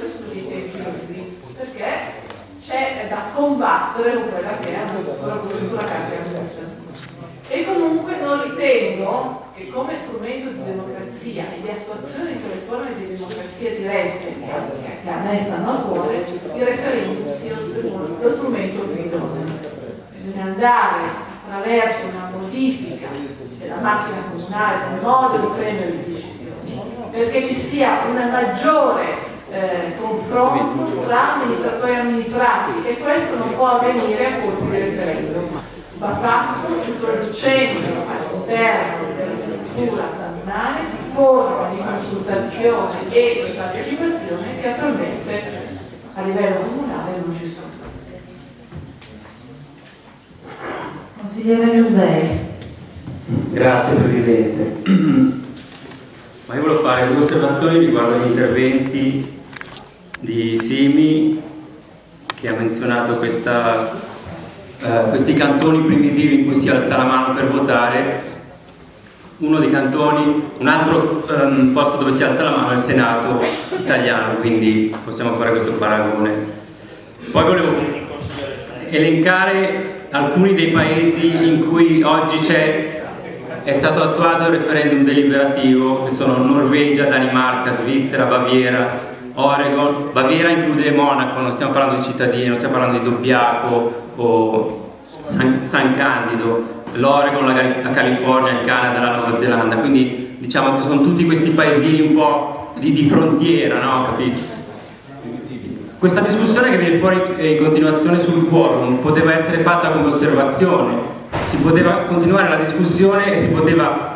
sugli tempi liberi, perché c'è da combattere con quella che è la cultura cardiaca. E comunque non ritengo che come strumento di democrazia e di attuazione di quelle forme di democrazia dirette che a me stanno a cuore, il referendum sia lo strumento più idoneo. Bisogna andare attraverso una modifica della macchina comunale, del modo di prendere le decisioni, perché ci sia una maggiore eh, confronto tra amministratori e amministrati e questo non può avvenire a colpi di referendum va fatto introducendo all'interno della struttura comunale forme di consultazione e di partecipazione che attualmente a livello comunale non ci sono. Consigliere Giuseppe. Grazie Presidente. Ma io volevo fare due osservazioni riguardo agli interventi di Simi che ha menzionato questa, eh, questi cantoni primitivi in cui si alza la mano per votare uno dei cantoni, un altro um, posto dove si alza la mano è il Senato italiano, quindi possiamo fare questo paragone. Poi volevo elencare alcuni dei paesi in cui oggi è stato attuato il referendum deliberativo, che sono Norvegia, Danimarca, Svizzera, Baviera, Oregon, Baviera include Monaco, non stiamo parlando di cittadini, non stiamo parlando di Dobbiaco o San, San Candido, l'Oregon, la, la, California, il Canada, la Nuova Zelanda, quindi diciamo che sono tutti questi paesini un po' di, di frontiera, no? Capito? Questa discussione che viene fuori in continuazione sul quorum poteva essere fatta come osservazione, si poteva continuare la discussione e si poteva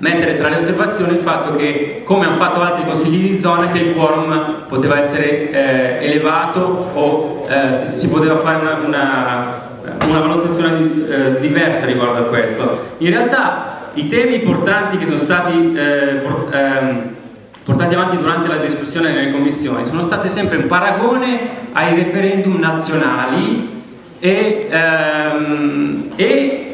mettere tra le osservazioni il fatto che, come hanno fatto altri consigli di zona, che il quorum poteva essere eh, elevato o eh, si poteva fare una, una, una valutazione di, eh, diversa riguardo a questo. In realtà i temi importanti che sono stati eh, port, ehm, portati avanti durante la discussione nelle commissioni sono state sempre un paragone ai referendum nazionali e, ehm, e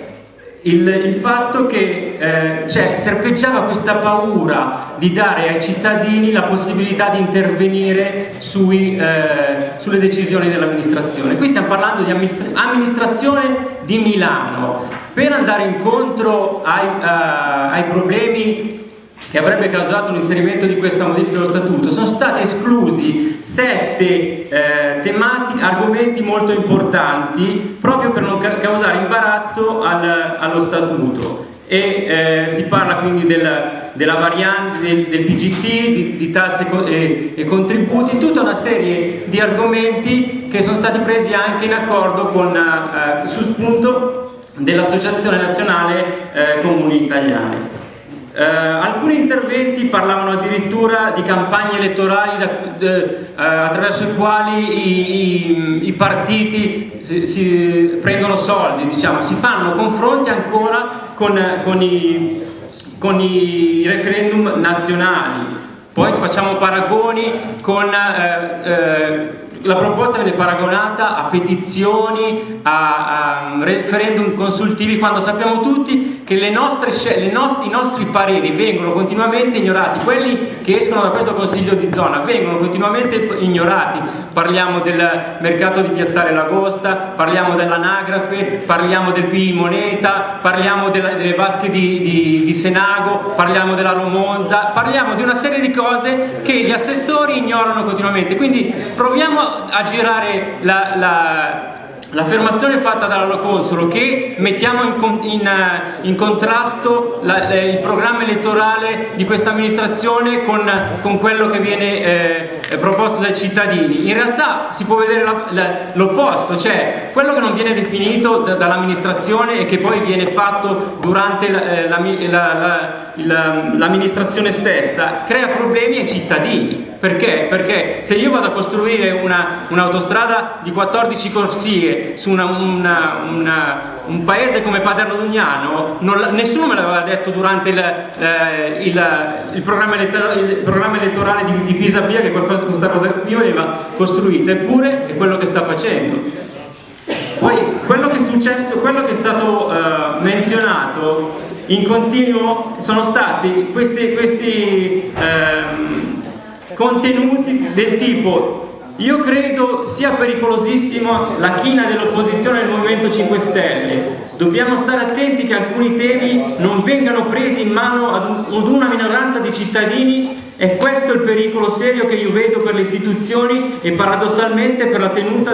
il, il fatto che eh, cioè, serpeggiava questa paura di dare ai cittadini la possibilità di intervenire sui, eh, sulle decisioni dell'amministrazione. Qui stiamo parlando di amministra amministrazione di Milano. Per andare incontro ai, uh, ai problemi che avrebbe causato l'inserimento di questa modifica dello statuto, sono stati esclusi sette eh, tematiche, argomenti molto importanti proprio per non ca causare imbarazzo al, allo statuto e eh, si parla quindi del, della variante del, del PGT, di, di tasse e, e, contributi, tutta una serie di argomenti che sono stati presi anche in accordo con, eh, su spunto dell'Associazione Nazionale eh, Comuni Italiani. Eh, alcuni interventi parlavano addirittura di campagne elettorali da, eh, attraverso i quali i, i, i partiti si, si, prendono soldi, diciamo. si fanno confronti ancora con, con, i, con i referendum nazionali. Poi facciamo paragoni con eh, eh la proposta viene paragonata a petizioni, a, a referendum consultivi, quando sappiamo tutti che le nostre, le nost i nostri pareri vengono continuamente ignorati, quelli che escono da questo consiglio di zona vengono continuamente ignorati, parliamo del mercato di Piazzale Lagosta, parliamo dell'anagrafe, parliamo del PI Moneta, parliamo delle vasche di, di, di Senago, parliamo della Romonza, parliamo di una serie di cose che gli assessori ignorano continuamente, quindi proviamo a girare l'affermazione la, la fatta dall'Aloconsolo che mettiamo in, in, in contrasto la, il programma elettorale di questa amministrazione con, con quello che viene eh, proposto dai cittadini. In realtà si può vedere l'opposto, cioè quello che non viene definito da, dall'amministrazione e che poi viene fatto durante eh, l'amministrazione stessa crea problemi ai cittadini perché? Perché se io vado a costruire un'autostrada un di 14 corsie su una, una, una, un paese come Paderno Dugnano, non, nessuno me l'aveva detto durante il, eh, il, il, programma, il programma, elettorale di, di Pisapia che qualcosa, questa cosa qui veniva costruita, eppure è quello che sta facendo. Poi quello che è successo, quello che è stato uh, menzionato in continuo sono stati questi, questi um, contenuti del tipo io credo sia pericolosissima la china dell'opposizione al Movimento 5 Stelle. Dobbiamo stare attenti che alcuni temi non vengano presi in mano ad una minoranza di cittadini e questo è il pericolo serio che io vedo per le istituzioni e paradossalmente per la tenuta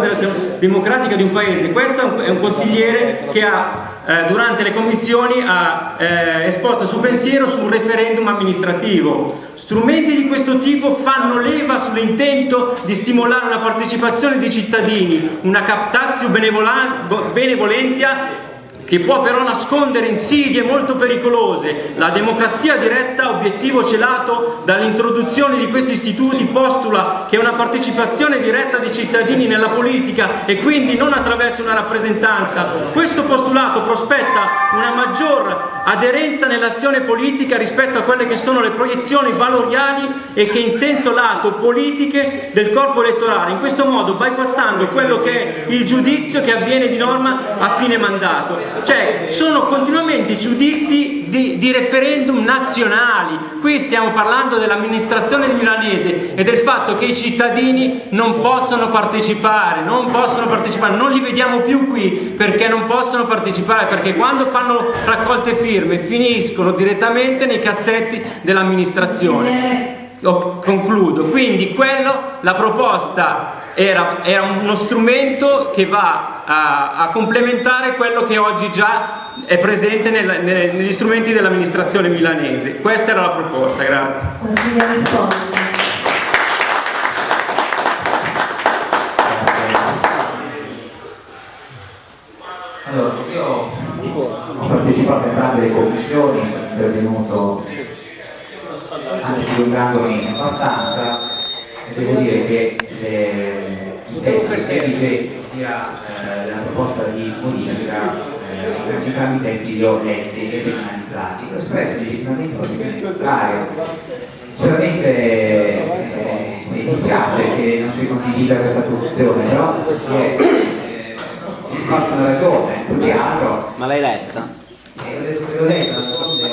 democratica di un paese. Questo è un consigliere che ha eh, durante le commissioni ha eh, esposto il suo pensiero su un referendum amministrativo. Strumenti di questo tipo fanno leva sull'intento di stimolare una partecipazione dei cittadini, una captatio benevolentia che può però nascondere insidie molto pericolose. La democrazia diretta, obiettivo celato dall'introduzione di questi istituti, postula che una partecipazione diretta dei cittadini nella politica e quindi non attraverso una rappresentanza. Questo postulato prospetta una maggior aderenza nell'azione politica rispetto a quelle che sono le proiezioni valoriali e che in senso lato politiche del corpo elettorale, in questo modo bypassando quello che è il giudizio che avviene di norma a fine mandato. Cioè, sono continuamente giudizi di, di referendum nazionali. Qui stiamo parlando dell'amministrazione milanese e del fatto che i cittadini non possono partecipare, non possono partecipare, non li vediamo più qui perché non possono partecipare, perché quando fanno raccolte firme finiscono direttamente nei cassetti dell'amministrazione. Concludo, quindi quello, la proposta era, era uno strumento che va a, a, complementare quello che oggi già è presente nel, nel, negli strumenti dell'amministrazione milanese. Questa era la proposta, grazie. Allora, io ho partecipato a entrambe le commissioni, sono intervenuto anche dilungandomi abbastanza. Devo dire che eh, il testo di sia eh, la proposta di modifica eh, entrambi i testi li ho letti e analizzati. Ho espresso legittimamente un contrario. Sicuramente eh, mi dispiace che non si condivida questa posizione però si, è, eh, si faccia una ragione più che altro. Ma l'hai letta? Eh, ho detto che l'ho letta,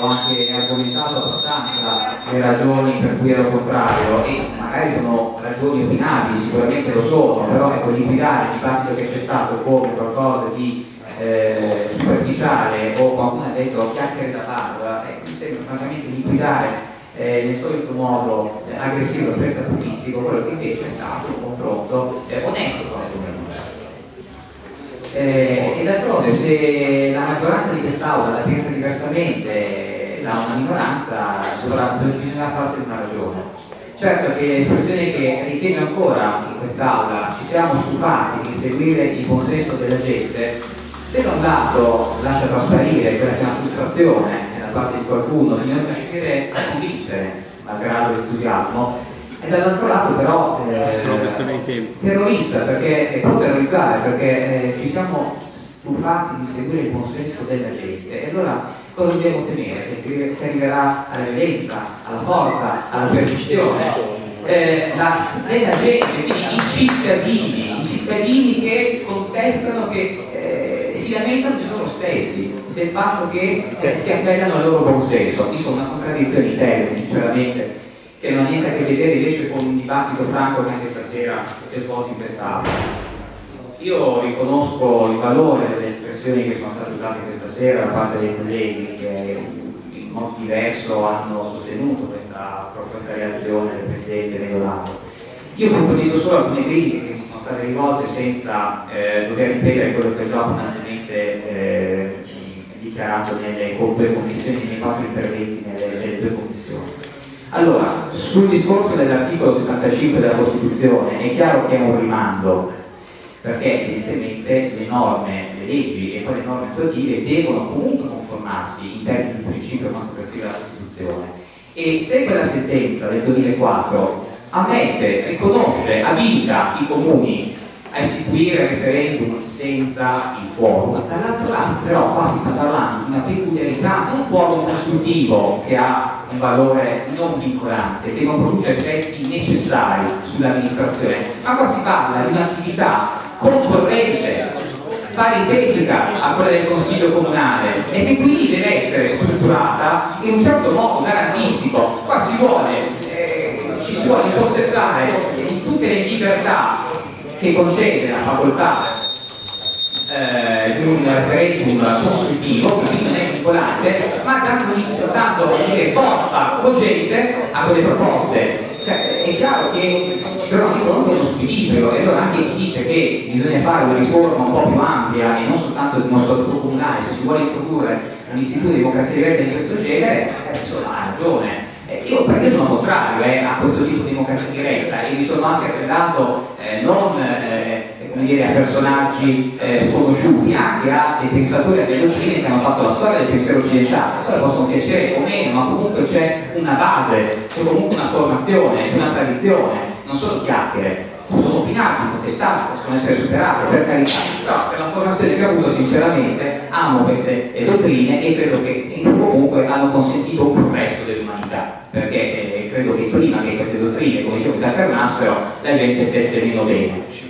ho anche argomentato abbastanza le ragioni per cui ero contrario e magari sono ragioni opinabili, sicuramente lo sono, però ecco, liquidare il dibattito che c'è stato come qualcosa di eh, superficiale o qualcuno ha detto chiacchiere da bar, eh, mi sembra francamente liquidare eh, nel solito modo eh, aggressivo e prestatistico quello che invece è stato un confronto eh, onesto eh, e d'altronde se la maggioranza di quest'Aula la pensa diversamente da una minoranza dovrà, bisogna farsene una ragione. Certo che l'espressione che ritengo ancora in quest'Aula ci siamo stufati di seguire il consenso della gente, se da un lato lascia trasparire quella che è una frustrazione da parte di qualcuno di non riuscire a convincere, malgrado l'entusiasmo, e dall'altro lato però eh, terrorizza perché può terrorizzare perché eh, ci siamo stufati di seguire il consenso della gente e allora cosa dobbiamo temere? Che si, si arriverà alla violenza, alla forza, alla percezione eh, la, della gente, quindi i cittadini, i cittadini che contestano, che eh, si lamentano di loro stessi, del fatto che eh, si appellano al loro buon senso. Insomma, una contraddizione in termini, sinceramente che non ha niente a che vedere invece con un dibattito franco che anche stasera si è svolto in quest'Aula. Io riconosco il valore delle espressioni che sono state usate questa sera da parte dei colleghi che in modo diverso hanno sostenuto questa, questa reazione del Presidente Medolano. Io propongo solo alcune critiche che mi sono state rivolte senza eh, dover ripetere quello che ho già abbondantemente eh, dichiarato nelle due commissioni, nei quattro interventi nelle, nelle due commissioni. Allora, sul discorso dell'articolo 75 della Costituzione è chiaro che è un rimando, perché evidentemente le norme, le leggi e poi le norme attuative devono comunque conformarsi in termini di principio quanto prescrive la Costituzione. E se quella sentenza del 2004 ammette, riconosce, abilita i comuni a istituire referendum senza il quorum. Dall'altro lato però qua si sta parlando di una peculiarità, non un quorum consultivo che ha un valore non vincolante, che non produce effetti necessari sull'amministrazione, ma qua si parla di un'attività concorrente, paritetica a quella del Consiglio Comunale e che quindi deve essere strutturata in un certo modo garantistico. Qua si vuole ci si vuole impossessare di tutte le libertà che concede la facoltà eh, di un referendum consultivo, quindi non è vincolante, ma dando, dando dire, forza cogente a quelle proposte. Cioè, è chiaro che ci troviamo di fronte uno squilibrio e allora anche chi dice che bisogna fare una riforma un po' più ampia e non soltanto di uno statuto comunale, se si vuole introdurre un istituto di democrazia diretta di questo genere, eh, insomma ha ragione. Eh, io perché sono contrario eh, a questo tipo di democrazia diretta e mi sono anche appellato eh, non eh, dire, a personaggi eh, sconosciuti, anche a dei pensatori, a delle dottrine che hanno fatto la storia del pensiero occidentale, poi possono piacere o meno, ma comunque c'è una base, c'è comunque una formazione, c'è una tradizione, non sono chiacchiere possono opinarmi, contestarmi, possono essere superate, per carità, però per la formazione che ho avuto sinceramente amo queste dottrine e credo che comunque hanno consentito un progresso dell'umanità, perché eh, credo che prima che queste dottrine, come dicevo, si affermassero, la gente stesse meno bene.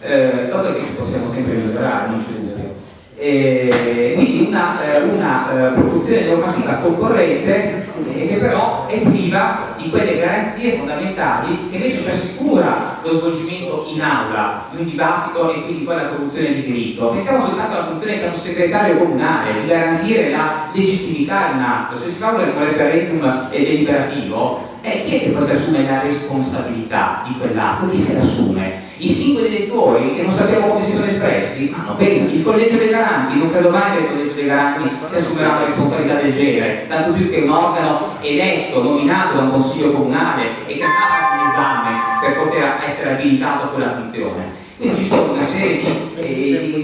Eh, cosa che ci possiamo sempre migliorare, non c'è dubbio. Eh, quindi una, eh, una eh, produzione normativa concorrente che però è priva di quelle garanzie fondamentali che invece ci assicura lo svolgimento in aula di un dibattito e quindi poi la produzione di diritto. Pensiamo soltanto alla funzione che ha un segretario comunale di garantire la legittimità in atto. Se si fa un referendum deliberativo, eh, chi è che poi si assume la responsabilità di quell'atto? Chi se l'assume? I singoli elettori che non sappiamo come si sono espressi hanno peso. Il collegio dei garanti, non credo mai che il collegio dei garanti si assumerà una responsabilità del genere, tanto più che un organo eletto, nominato da un consiglio comunale e che non ha fatto un esame per poter essere abilitato a quella funzione. Quindi ci sono una serie di, eh, di, di,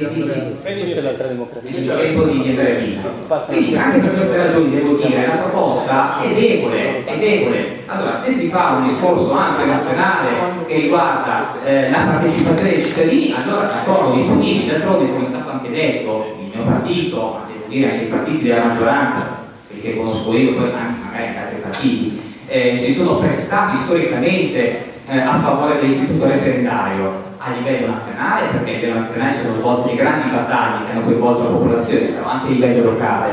di tempo di intervento. Quindi anche per queste ragioni devo dire la proposta è debole, è debole. Allora se si fa un discorso anche nazionale che riguarda eh, la partecipazione dei cittadini, allora d'accordo, disponibili, d'altronde come è stato anche detto, il mio partito, ma devo dire anche i partiti della maggioranza, perché conosco io, poi anche magari altri partiti, eh, si sono prestati storicamente eh, a favore dell'istituto referendario a livello nazionale, perché a livello nazionale sono svolte grandi battaglie che hanno coinvolto la popolazione, però anche a livello locale.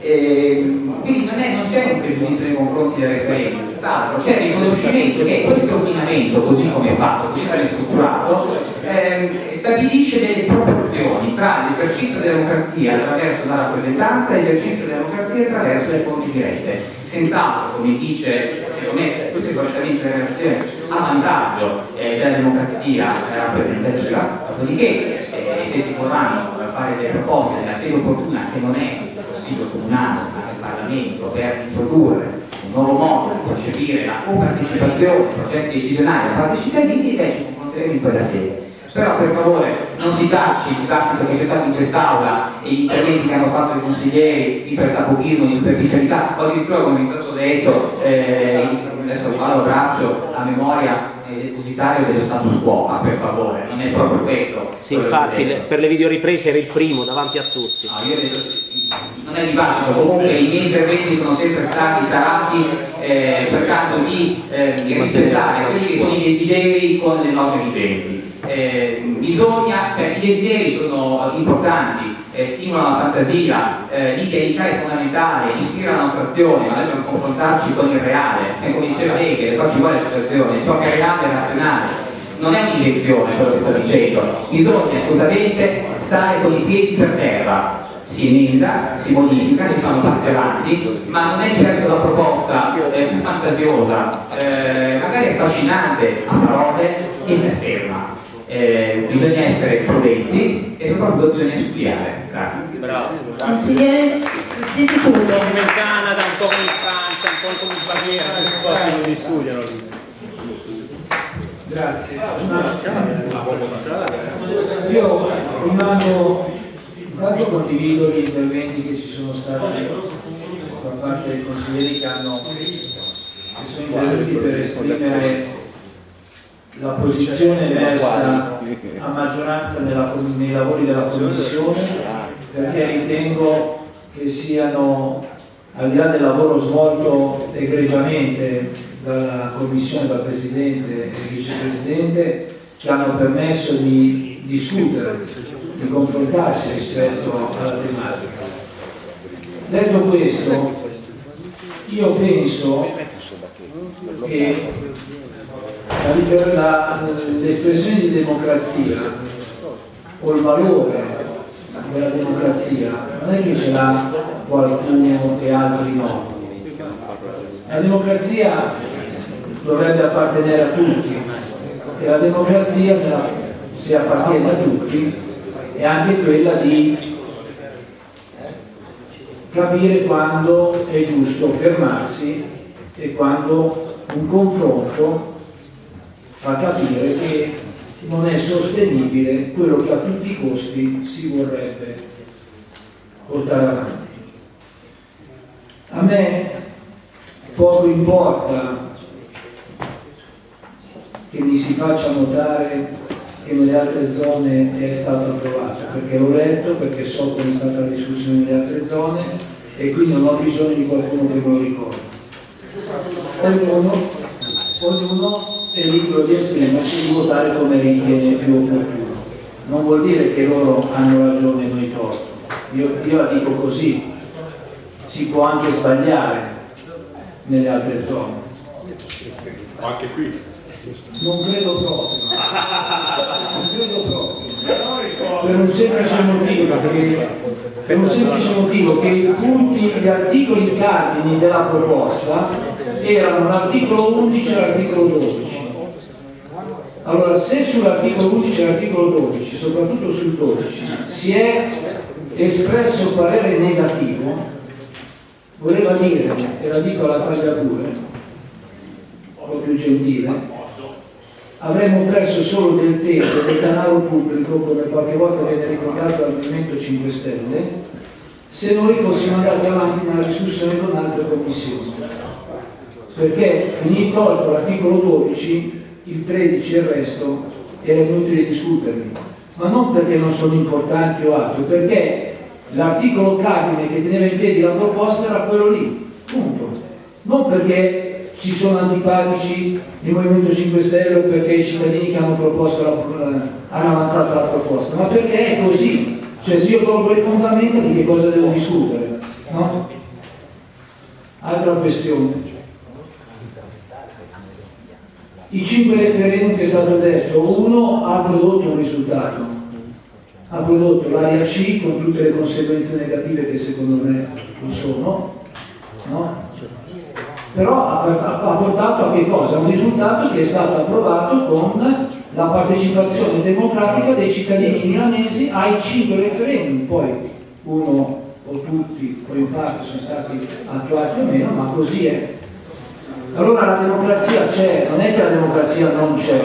E, quindi non, c'è un pregiudizio nei confronti del referendum, tra l'altro c'è il riconoscimento che questo ordinamento, così come è fatto, così come è strutturato, eh, stabilisce delle proporzioni tra l'esercizio della democrazia attraverso la rappresentanza e l'esercizio della democrazia attraverso le fonti dirette. Senz'altro, come dice, secondo me, questo è correttamente in relazione a vantaggio eh, della democrazia rappresentativa, dopodiché eh, se si vorranno fare delle proposte nella sede opportuna che non è Consiglio Comunale, ma il Parlamento, per introdurre un nuovo modo di concepire la copartecipazione ai processi decisionali da parte dei cittadini, ci confronteremo in quella sede però per favore non si tacci il dibattito che c'è stato in quest'aula e gli interventi che hanno fatto i consiglieri di pressapochismo, di superficialità o addirittura come è stato detto eh, adesso vado braccio a memoria eh, depositario dello status quo. Ma per favore non è proprio questo sì infatti le, per le videoriprese era il primo davanti a tutti. Io detto, non è dibattito. Comunque i miei interventi sono sempre stati tarati eh, cercando di eh, rispettare quelli che sono i desideri con le norme vigenti eh, bisogna, cioè i desideri sono importanti, eh, stimolano la fantasia, eh, l'idealità è fondamentale, ispira la nostra azione, ma dobbiamo confrontarci con il reale, che come diceva Hegel, però ci vuole la situazione, ciò che è reale è razionale. Non è un'invenzione quello che sto dicendo, bisogna assolutamente stare con i piedi per terra, si emenda, si modifica, si fanno passi avanti, ma non è certo la proposta eh, più fantasiosa, eh, magari affascinante a parole, che si afferma eh, bisogna essere prudenti e soprattutto bisogna studiare. Grazie. Bravo. Consigliere Come in Canada, un po' come in Francia, un po' come in Baviera, un po' di studiano. Grazie. Io rimango, intanto condivido gli interventi che ci sono stati da parte dei consiglieri che hanno che sono intervenuti per esprimere la posizione emersa a maggioranza nella, nei lavori della Commissione perché ritengo che siano, al di là del lavoro svolto egregiamente dalla Commissione, dal Presidente e Vicepresidente, che hanno permesso di discutere, di confrontarsi rispetto alla tematica. Detto questo, io penso che l'espressione di democrazia o il valore della democrazia non è che ce l'ha qualcuno e altri no. La democrazia dovrebbe appartenere a tutti e la democrazia, se appartiene a tutti, è anche quella di capire quando è giusto fermarsi e quando un confronto fa capire che non è sostenibile quello che a tutti i costi si vorrebbe portare avanti. A me poco importa che mi si faccia notare che nelle altre zone è stato approvato, perché l'ho letto, perché so come è stata la discussione nelle altre zone e quindi non ho bisogno di qualcuno che me lo ricordi. Ognuno, ognuno è libero di esprimersi, di votare come ritiene più opportuno. Non vuol dire che loro hanno ragione e noi torto. Io, io la dico così, si può anche sbagliare nelle altre zone. Anche qui. Non credo proprio. Non credo proprio. Per un semplice motivo, che, per un semplice motivo che i punti, gli articoli cardini della proposta erano l'articolo 11 e l'articolo 12. Allora, se sull'articolo 11 e l'articolo 12, soprattutto sul 12, si è espresso parere negativo, voleva dire, e la dico alla taglia pure, un po' più gentile, avremmo perso solo del tempo, del denaro pubblico, come qualche volta viene ricordato dal Movimento 5 Stelle, se noi fossimo andati avanti nella discussione con altre commissioni. Perché finito l'articolo 12, il 13 e il resto era inutile discuterli. Ma non perché non sono importanti o altro, perché l'articolo cardine che teneva in piedi la proposta era quello lì, punto. Non perché ci sono antipatici il Movimento 5 Stelle o perché i cittadini che hanno, proposto la, hanno avanzato la proposta, ma perché è così. Cioè se io tolgo le fondamenta di che cosa devo discutere? No? Altra questione. I cinque referendum che è stato detto, uno ha prodotto un risultato, ha prodotto l'area C con tutte le conseguenze negative che secondo me non sono, no? però ha, portato a che cosa? Un risultato che è stato approvato con la partecipazione democratica dei cittadini milanesi ai cinque referendum, poi uno o tutti o in parte sono stati attuati o meno, ma così è. Allora la democrazia c'è, non è che la democrazia non c'è.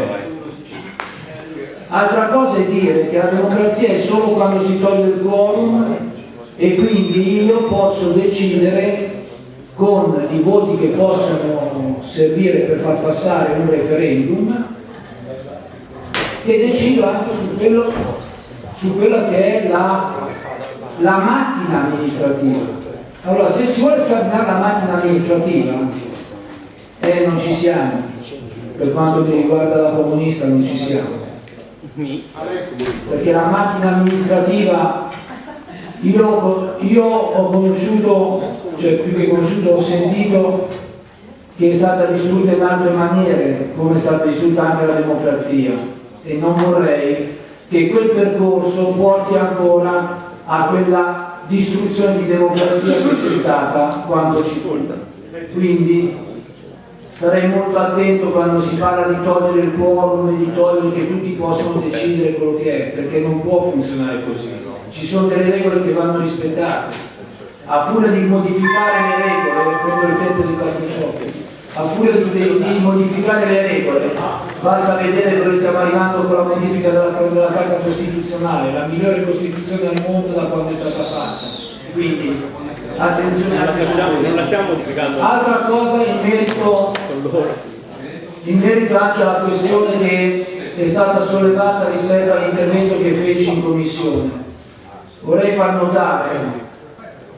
Altra cosa è dire che la democrazia è solo quando si toglie il quorum e quindi io posso decidere con i voti che possono servire per far passare un referendum che decido anche su, quello, su quella che è la, la macchina amministrativa. Allora, se si vuole scardinare la macchina amministrativa, eh, non ci siamo. Per quanto mi riguarda da comunista non ci siamo. Perché la macchina amministrativa, io, io ho conosciuto, cioè più che conosciuto, ho sentito che è stata distrutta in altre maniere, come è stata distrutta anche la democrazia. E non vorrei che quel percorso porti ancora a quella distruzione di democrazia che c'è stata quando ci fu. Quindi starei molto attento quando si parla di togliere il quorum e di togliere che tutti possono decidere quello che è, perché non può funzionare così. Ci sono delle regole che vanno rispettate. A furia di modificare le regole, prendo il tempo di Cartucciocchi, a furia di, di, modificare le regole, basta vedere dove stiamo arrivando con la modifica della, della Carta Costituzionale, la migliore Costituzione al mondo da quando è stata fatta. Quindi attenzione non la questo. stiamo modificando Altra cosa in merito, in merito anche alla questione che è stata sollevata rispetto all'intervento che feci in commissione. Vorrei far notare,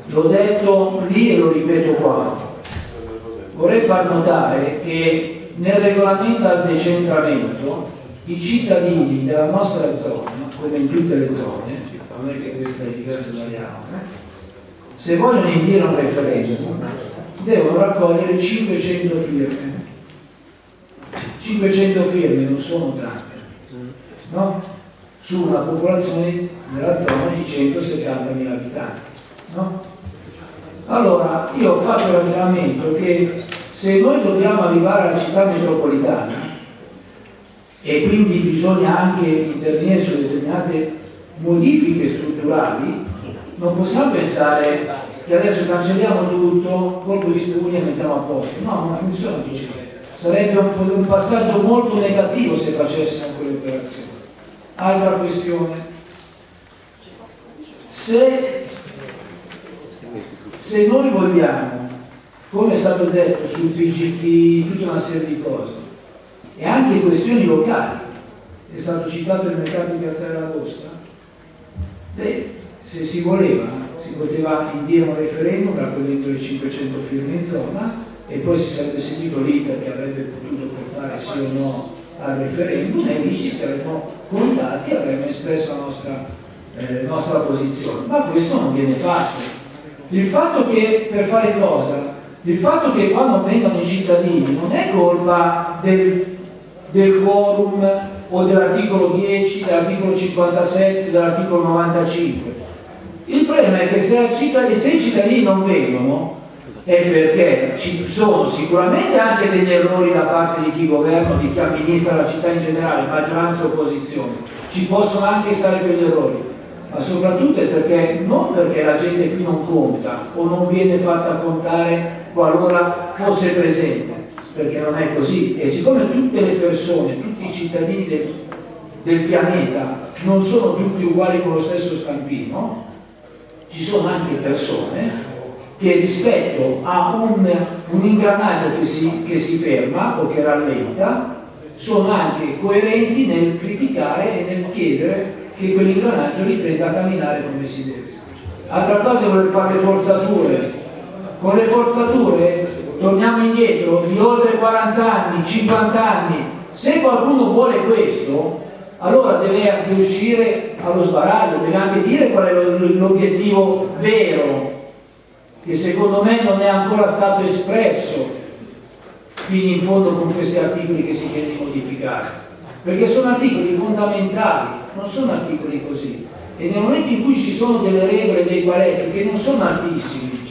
l'ho detto lì e lo ripeto qua, vorrei far notare che nel regolamento al decentramento i cittadini della nostra zona, come in tutte le zone, non è che questa è diversa dagli altri, se vogliono indire un referendum, devono raccogliere 500 firme. 500 firme non sono tante, no? Su una popolazione della zona di 170.000 abitanti, no? Allora, io ho fatto il ragionamento che se noi dobbiamo arrivare alla città metropolitana e quindi bisogna anche intervenire su determinate modifiche strutturali, non possiamo pensare che adesso cancelliamo tutto, colpo di spugna e mettiamo a posto. No, non funziona così. Sarebbe un, un passaggio molto negativo se facessimo quelle operazioni. Altra questione. Se, se noi vogliamo, come è stato detto sul PGT, tutta una serie di cose, e anche questioni locali, è stato citato il mercato di Piazzale d'Agosta, beh, se si voleva, si poteva indire un referendum raccogliendo le 500 firme in zona e poi si sarebbe seguito l'iter che avrebbe potuto portare sì o no al referendum e lì ci saremmo contati e avremmo espresso la nostra, eh, nostra posizione. Ma questo non viene fatto. Il fatto che per fare cosa? Il fatto che quando vengono i cittadini non è colpa del, del quorum o dell'articolo 10, dell'articolo 57, dell'articolo 95. Il problema è che se, se i cittadini non vengono è perché ci sono sicuramente anche degli errori da parte di chi governa, di chi amministra la città in generale, maggioranza e opposizione. Ci possono anche stare quegli errori, ma soprattutto è perché non perché la gente qui non conta o non viene fatta contare qualora fosse presente, perché non è così. E siccome tutte le persone, tutti i cittadini del, del pianeta non sono tutti uguali con lo stesso stampino, ci sono anche persone che rispetto a un, un ingranaggio che si, che si ferma o che rallenta sono anche coerenti nel criticare e nel chiedere che quell'ingranaggio riprenda a camminare come si deve. Altra cosa è voler fare le forzature. Con le forzature torniamo indietro di oltre 40 anni, 50 anni. Se qualcuno vuole questo, allora deve anche uscire allo sbaraglio, deve anche dire qual è l'obiettivo vero, che secondo me non è ancora stato espresso fino in fondo con questi articoli che si chiede di modificare, perché sono articoli fondamentali, non sono articoli così. E nel momento in cui ci sono delle regole, dei paletti che non sono altissimi,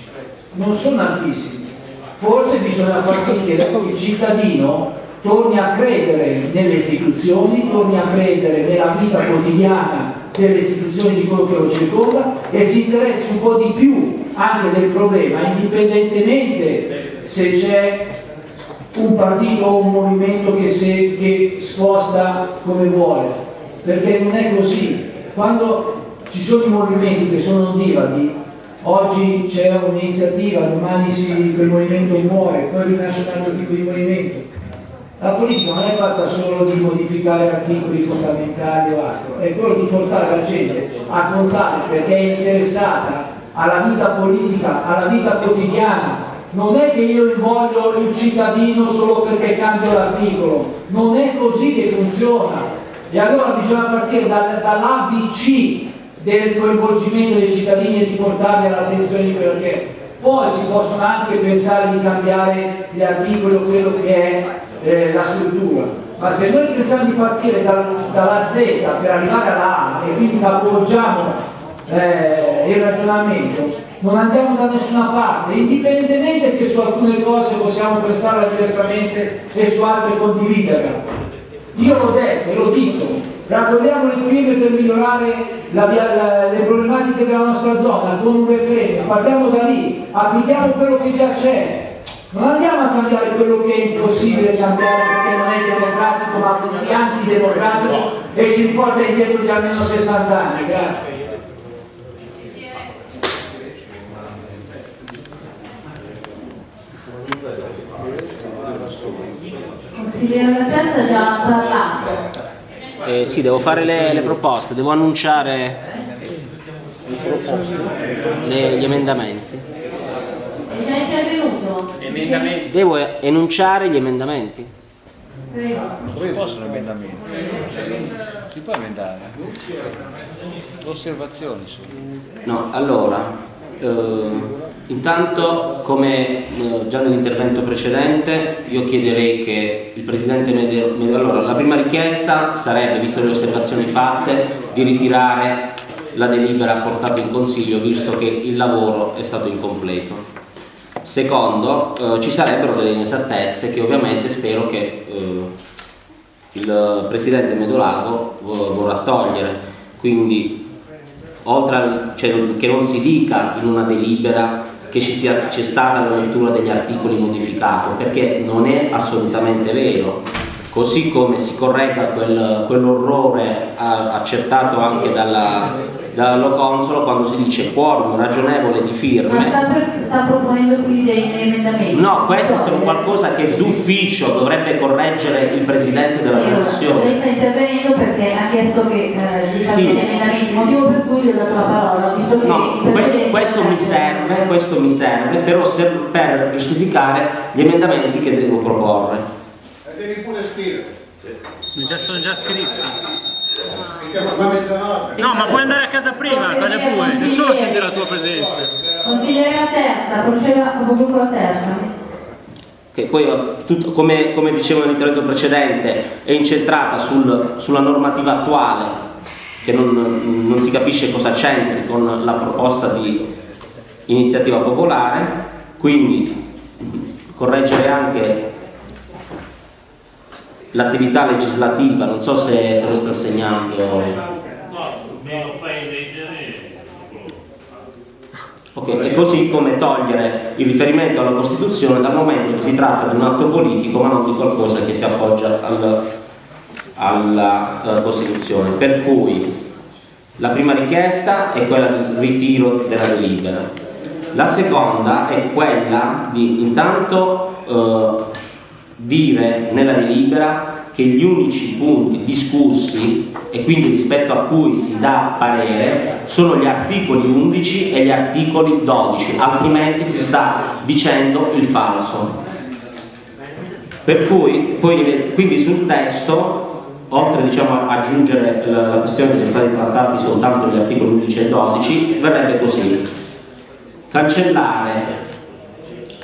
non sono altissimi, forse bisogna far sì che il cittadino torni a credere nelle istituzioni, torni a credere nella vita quotidiana delle istituzioni di quello che lo circonda e si interessi un po' di più anche del problema, indipendentemente se c'è un partito o un movimento che, se, che sposta come vuole, perché non è così. Quando ci sono i movimenti che sono ondivadi, oggi c'è un'iniziativa, domani si, quel movimento muore, poi rinasce un altro tipo di movimento, la politica non è fatta solo di modificare articoli fondamentali o altro, è quello di portare la gente a contare perché è interessata alla vita politica, alla vita quotidiana. Non è che io voglio il cittadino solo perché cambio l'articolo, non è così che funziona. E allora bisogna partire da, dall'ABC del coinvolgimento dei cittadini e di portarli all'attenzione perché poi si possono anche pensare di cambiare gli articoli o quello che è eh, la struttura, ma se noi pensiamo di partire da, dalla Z per arrivare alla A e quindi capovolgiamo eh, il ragionamento, non andiamo da nessuna parte, indipendentemente che su alcune cose possiamo pensare diversamente e su altre condividerle. Io l'ho detto e lo dico, raccogliamo le firme per migliorare la, la, le problematiche della nostra zona con un referendum, partiamo da lì, applichiamo quello che già c'è, non andiamo a cambiare quello che è impossibile cambiare perché non è democratico ma sia antidemocratico e ci porta indietro di almeno 60 anni. Grazie. Consigliere La Piazza ha già parlato. Eh, sì, devo fare le, le proposte, devo annunciare le, gli emendamenti. È già intervenuto? Emendamenti. Devo enunciare gli emendamenti. Non si possono emendamenti. Si può emendare. Osservazioni. No, allora, eh, Intanto, come eh, già nell'intervento precedente, io chiederei che il Presidente allora, la prima richiesta sarebbe, visto le osservazioni fatte, di ritirare la delibera portata in Consiglio, visto che il lavoro è stato incompleto. Secondo, eh, ci sarebbero delle inesattezze che ovviamente spero che eh, il Presidente Medolago vo- vorrà togliere, quindi oltre al, cioè, che non si dica in una delibera che c'è stata la lettura degli articoli modificato, perché non è assolutamente vero. Così come si corregga quel- quell'orrore ah, accertato anche dalla, dall'Oconsolo quando si dice quorum ragionevole di Ma firme. sta, pre- sta proponendo quindi degli emendamenti? No, queste sono qualcosa che d'ufficio dovrebbe correggere il Presidente della Sì, Commissione. Lei sta intervenendo perché ha chiesto che eh, ci Sì. emendamenti, motivo per cui le ho dato la parola, visto che No, questo, questo mi serve, questo mi serve per, per giustificare gli emendamenti che devo proporre. E devi pure scrivere. Già sono già scritti. No, ma puoi andare a casa prima, quale pure, nessuno sente la tua presenza. Consigliere la terza, proceda con la terza. Che poi, eh, tutto- come, come dicevo nell'intervento precedente, è incentrata sul- sulla normativa attuale, che non, non si capisce cosa c'entri con la proposta di iniziativa popolare, quindi correggere anche l'attività legislativa, non so se, se lo sta segnando. Ok, e così come togliere il riferimento alla Costituzione dal momento che si tratta di un atto politico ma non di qualcosa che si appoggia al- alla eh, Costituzione. Per cui la prima richiesta è quella di ritiro della delibera. La seconda è quella di intanto eh, dire nella delibera che gli unici punti discussi e quindi rispetto a cui si dà parere sono gli articoli 11 e gli articoli 12, altrimenti si sta dicendo il falso. Per cui, poi, quindi sul testo, oltre diciamo, a aggiungere la, questione che sono stati trattati soltanto gli articoli 11 e 12, verrebbe così. Cancellare,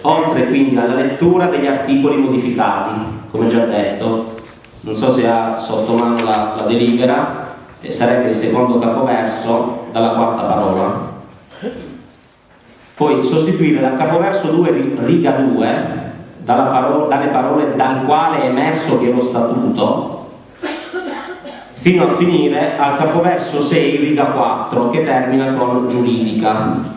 oltre quindi alla lettura degli articoli modificati, come già detto, non so se ha sotto mano la, la delibera, eh, sarebbe il secondo capoverso dalla quarta parola. Poi sostituire dal capoverso 2 ri- riga 2 dalla paro- dalle parole dal quale è emerso che lo statuto fino a finire al capoverso 6 riga 4 che termina con giuridica.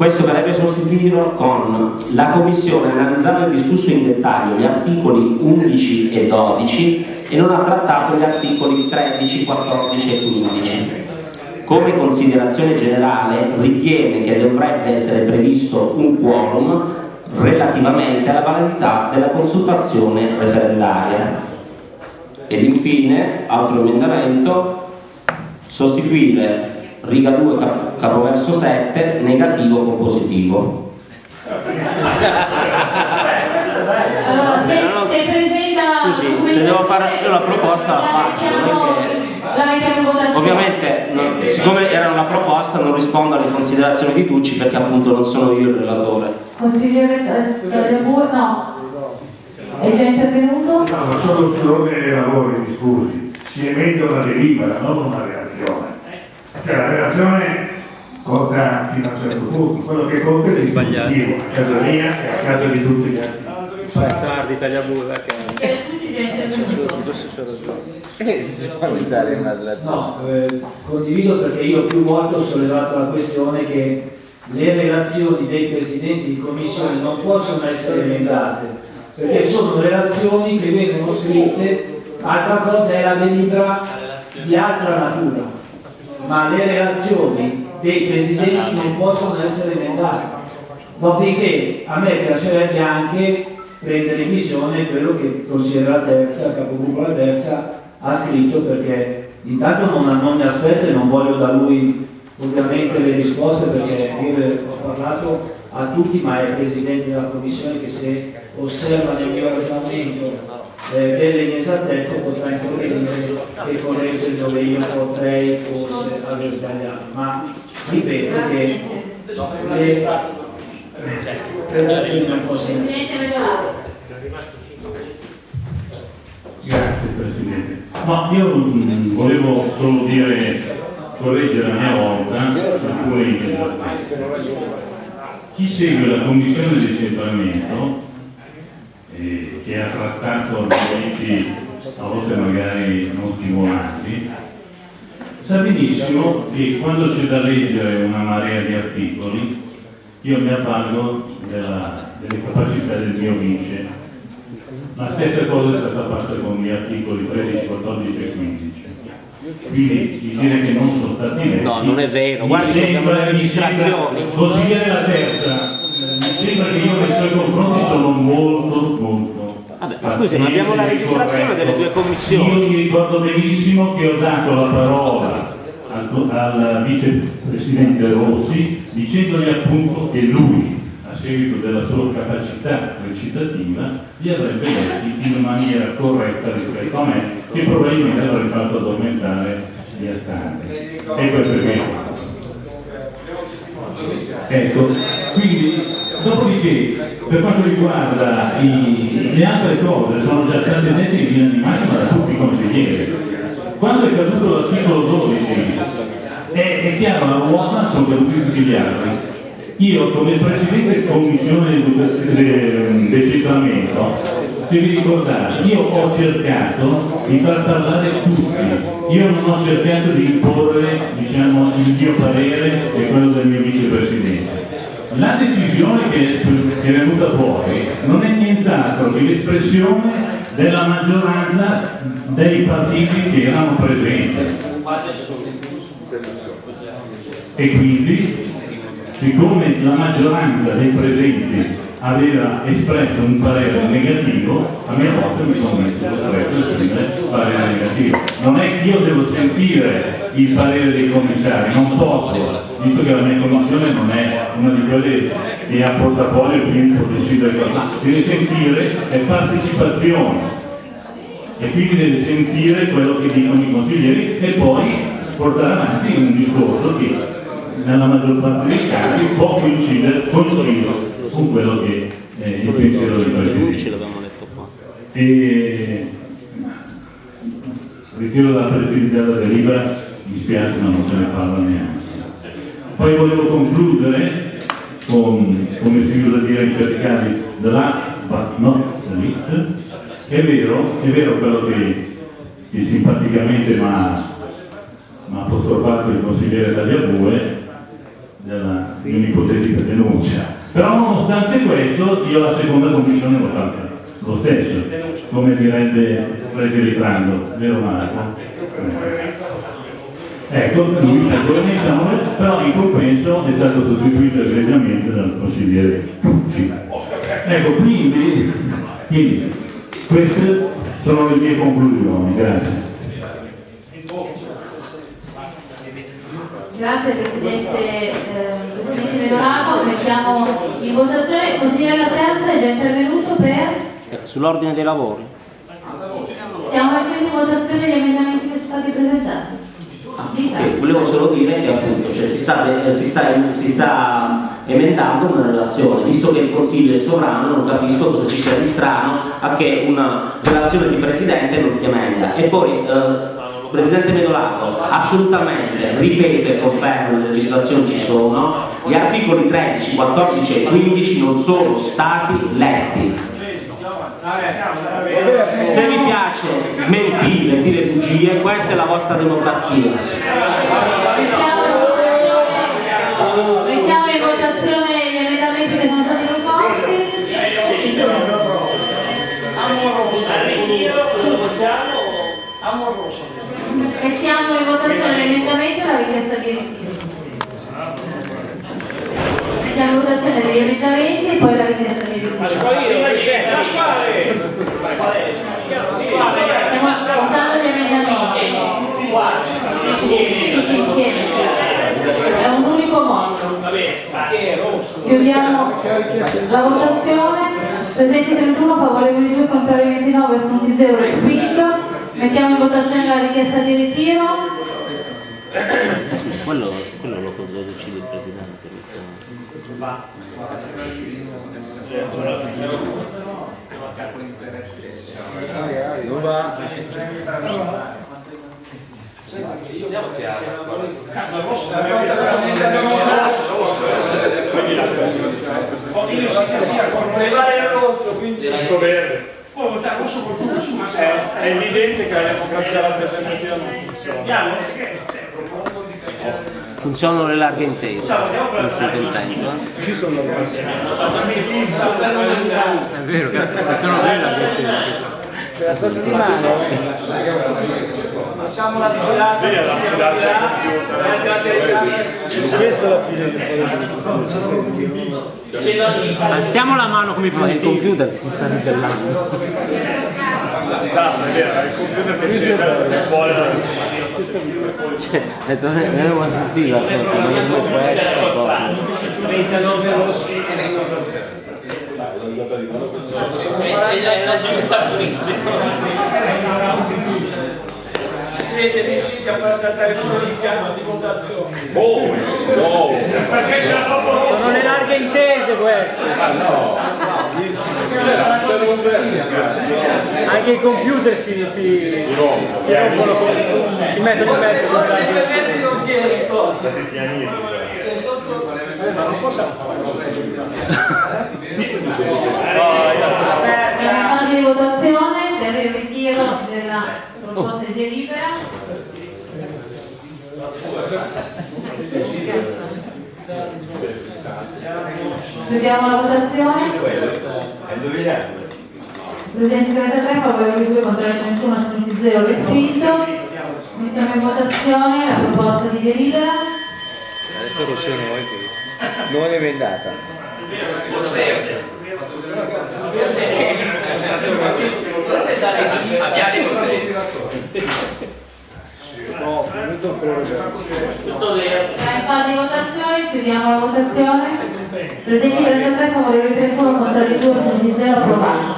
Questo verrebbe sostituito con la Commissione ha analizzato e discusso in dettaglio gli articoli 11 e 12 e non ha trattato gli articoli 13, 14 e 15. Come considerazione generale ritiene che dovrebbe essere previsto un quorum relativamente alla validità della consultazione referendaria. Ed infine, altro emendamento, sostituire riga 2 cap- capoverso 7 negativo con positivo. Allora, se, se presenta Scusi, se devo fare io la proposta la faccio, votazione. Ovviamente, non- siccome era una proposta, non rispondo alle considerazioni di Tucci perché appunto non sono io il relatore. Consigliere no. È già intervenuto? No, ma solo sull'ordine dei lavori, mi scusi. Si emende una delibera, non una relazione. Cioè la relazione conta fino a un certo punto, quello che conta è l'ispettivo, a casa mia e a casa di tutti gli altri. Fai tardi, tagliabue, che... Eh, relazione. No, eh, condivido perché io più volte ho sollevato la questione che le relazioni dei presidenti di commissione non possono essere emendate, perché sono relazioni che vengono scritte, altra cosa è la delibera di altra natura, ma le relazioni dei presidenti non possono essere emendate. Dopodiché a me piacerebbe anche prendere in visione quello che il consigliere la terza, il capogruppo la terza ha scritto perché intanto non, non mi aspetto e non voglio da lui ovviamente le risposte perché io ho parlato a tutti ma ai presidenti della commissione che se osserva nel mio ragionamento eh, delle inesattezze potrà intervenire e correggere dove io potrei forse aver sbagliato ma ripeto che le relazioni non possono essere. Grazie Presidente. No, io volevo solo dire, correggere a mia volta alcuni interventi. Chi segue la Commissione di decentramento, eh, che ha trattato argomenti a volte magari non stimolanti, sa benissimo che quando c'è da leggere una marea di articoli, io mi avvalgo delle capacità del mio vice la stessa cosa è stata fatta con gli articoli 13, 14 e 15. Quindi di dire che non sono stati letti. No, non è vero. mi Guardi che abbiamo sembra- le registrazioni. Consigliere la terza, mi sembra che io nei suoi confronti sono molto, molto. Vabbè, ma scusi, ma abbiamo la registrazione delle due commissioni. Io mi ricordo benissimo che ho dato la parola al, al vicepresidente Rossi dicendogli appunto che lui a seguito della sua capacità recitativa, li avrebbe letti in maniera corretta rispetto a me, che probabilmente avrei fatto addormentare gli astanti. Ecco perché. Ecco, quindi, dopodiché, per quanto riguarda i- le altre cose, sono già state dette in linea di massima da tutti i consiglieri. Quando è caduto l'articolo 12, è, è chiaro, la ruota sono caduti tutti gli altri. Io come Presidente Commissione di decentramento, se vi ricordate, io ho cercato di far parlare tutti, io non ho cercato di imporre diciamo, il mio parere e quello del mio vicepresidente. La decisione che è venuta fuori non è nient'altro che l'espressione della maggioranza dei partiti che erano presenti. E quindi, siccome la maggioranza dei presenti aveva espresso un parere negativo, a mia volta mi sono messo costretto a esprimere parere negativo. Non è che io devo sentire il parere dei commissari, non posso, visto che la mia commissione non è una di quelle che ha portafoglio e quindi può decidere cosa. Deve sentire è partecipazione e quindi deve sentire quello che dicono i consiglieri e poi portare avanti un discorso che nella maggior parte dei casi può coincidere, coincido con quello che è il pensiero del Presidente. E ritiro dalla Presidenza della delibera, mi spiace ma non se ne parla neanche. Poi volevo concludere con, come si usa dire in certi casi, the last but not the least. È vero, è vero quello che, che simpaticamente mi ha apostrofato il consigliere Tagliabue della, di un'ipotetica denuncia. Però nonostante questo io la seconda commissione l'ho fatta lo stesso, come direbbe Ritrando, vero Marco? Ecco, lui ha correttamente, però in compenso è stato sostituito egregiamente dal consigliere Pucci. Ecco, quindi, quindi queste sono le mie conclusioni, grazie. Grazie Presidente, eh, Presidente Medorato, mettiamo in votazione, consigliere La Terza è già intervenuto per, Eh, Sull'ordine dei lavori. stiamo mettendo in votazione gli emendamenti che sono stati presentati. Eh, volevo solo dire che appunto cioè, si, sta, eh, si, sta, si sta emendando una relazione, visto che il Consiglio è sovrano, non capisco cosa ci sia di strano a che una relazione di Presidente non si emenda. E poi, eh, Presidente Medolato, assolutamente, ripeto e confermo, le legislazioni ci sono, gli articoli 13, 14 e 15 non sono stati letti. Se vi piace mentire, dire bugie, questa è la vostra democrazia. Votazione degli emendamenti e poi la richiesta di ritiro. Stiamo ascoltando gli emendamenti. Tutti insieme. È un unico modo. Chiudiamo la votazione. Presenti 31, favorevoli 2, contrari 29, assunti 0, respinto. Mettiamo in votazione la richiesta di ritiro. Quello, quello lo, lo decide il Presidente. Dove va? Prevale il rosso, quindi... verde. Poi votare rosso col rosso, ma è evidente che la democrazia rappresentativa non funziona. Funzionano le larghe intese, non sei contento? eh? Chi sono È vero, cazzo, funzionano le larghe intese. Alzate di mano. Facciamo la sfilata. Questa è la fine Alziamo la mano come prima il computer che si sta ribellando. Esatto, è vero, il computer che si un po' la Cioè, dove- dovevo assistere a cosa, non può essere proprio. 39 rossi e 29 È la giusta Siete riusciti a far saltare il numero di piano di votazione? Perché c'è troppo rosso? Sono le larghe intese queste. Anche i computer si, si, si rompono, con- si mettono in mezzo con le larghe non tiene cosa. C'è sotto... Ma non possiamo fare una cosa così. Siamo in fase di votazione per il ritiro della proposta di delibera. Vediamo la votazione. Presidente 33, favorevoli 2, contrari 31, astenuti 0, respinto. Mettiamo in votazione la proposta di delibera. Adesso rosso non è emendata. No, venuto ancora Tutto vero. Siamo in fase di votazione, chiudiamo la votazione. Presenti 33, favorevoli 31, contrari 2, astenuti 0, approvato.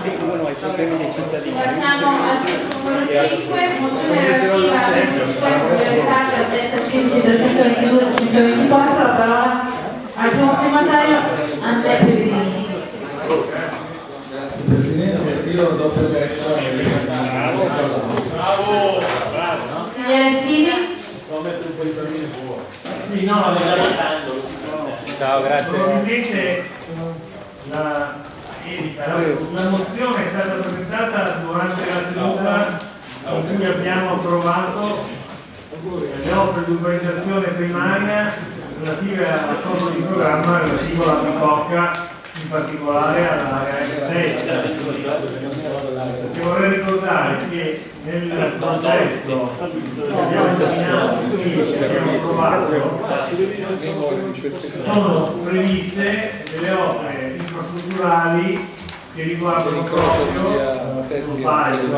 Passiamo al numero 5, mozione relativa al sequestro delle sacche altezza 15 322 324, la parola al primo firmatario Andrea Pellegrini. Presidente, io dopo l'elezione Consigliere Simi, Ciao, grazie. Probabilmente la, la mozione è stata presentata durante la seduta. In cui abbiamo approvato le opere di urbanizzazione primaria relative all'accordo di programma relativo alla Bicocca, particolare all'area estera. Perché vorrei ricordare che nel progetto che abbiamo esaminato qui, che abbiamo approvato, sono previste delle opere infrastrutturali che riguardano proprio lo sbaglio,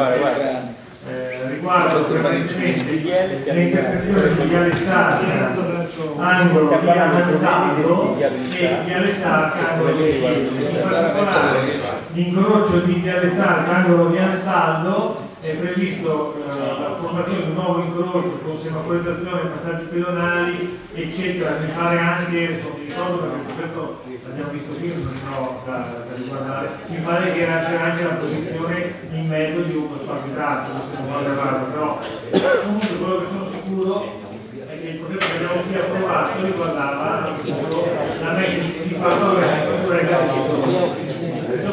eh, riguardano prevalentemente le intersezioni di Viale Sarca, angolo di Avanzato e Viale Sarca, angolo Scilla. In particolare l'incrocio di Viale Sarca, angolo di Ansaldo, è previsto eh, la formazione di un nuovo incrocio con semaforizzazione, passaggi pedonali, eccetera. Mi pare anche, non mi ricordo perché progetto l'abbiamo visto prima, non so da, da riguardare, mi pare che era- c'era anche la posizione in mezzo di uno spazio traffico, se non vado errato, però comunque quello che sono sicuro è che il progetto che abbiamo qui approvato riguardava appunto la messa di fatto della struttura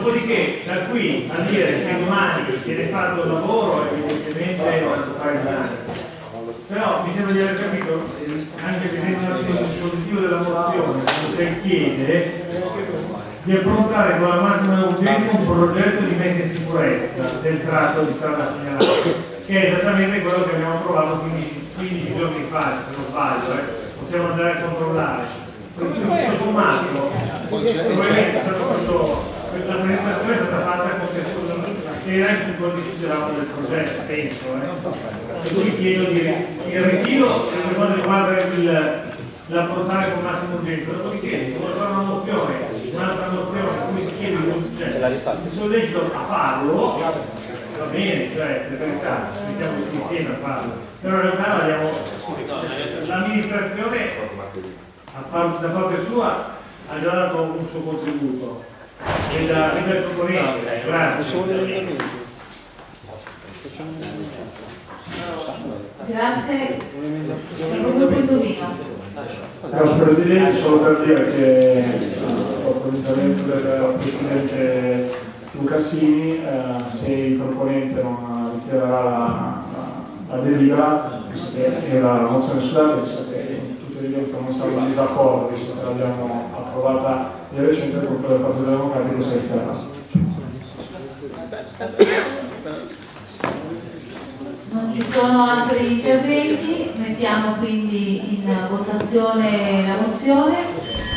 Dopodiché, da qui a dire che domani viene fatto il lavoro, evidentemente non si fa domani. Però mi sembra di aver capito, anche vedendo il dispositivo della mozione, che chiede di affrontare con la massima urgenza un progetto di messa in sicurezza del tratto di strada segnalato, che è esattamente quello che abbiamo approvato 15, 15 giorni fa, se non sbaglio, eh. possiamo andare a controllare. Tutto sommato, probabilmente è stato la presentazione è stata fatta contestualmente la sera in cui discutevamo del progetto, penso. Eh. E quindi chiedo di, il ritiro per quanto riguarda il, la portare con massima urgenza. Dopodiché, se vuole fare una mozione, un'altra mozione in cui si chiede di mi sollecito a farlo, va bene, cioè, per carità, mettiamo tutti insieme a farlo. Però in realtà l'abbiamo- l'amministrazione da parte sua ha già dato un suo contributo e da ripercorrente. Grazie. Grazie. Grazie Presidente, solo per dire che dopo l'intervento del Presidente Lucassini, eh, se il proponente non ritirerà la, la, la delibera, che era la mozione sulla visto che in tutta evidenza non siamo in disaccordo, visto che l'abbiamo approvata di recente, gruppo del Partito Democratico si è esterno. Non ci sono altri interventi, mettiamo quindi in votazione la mozione.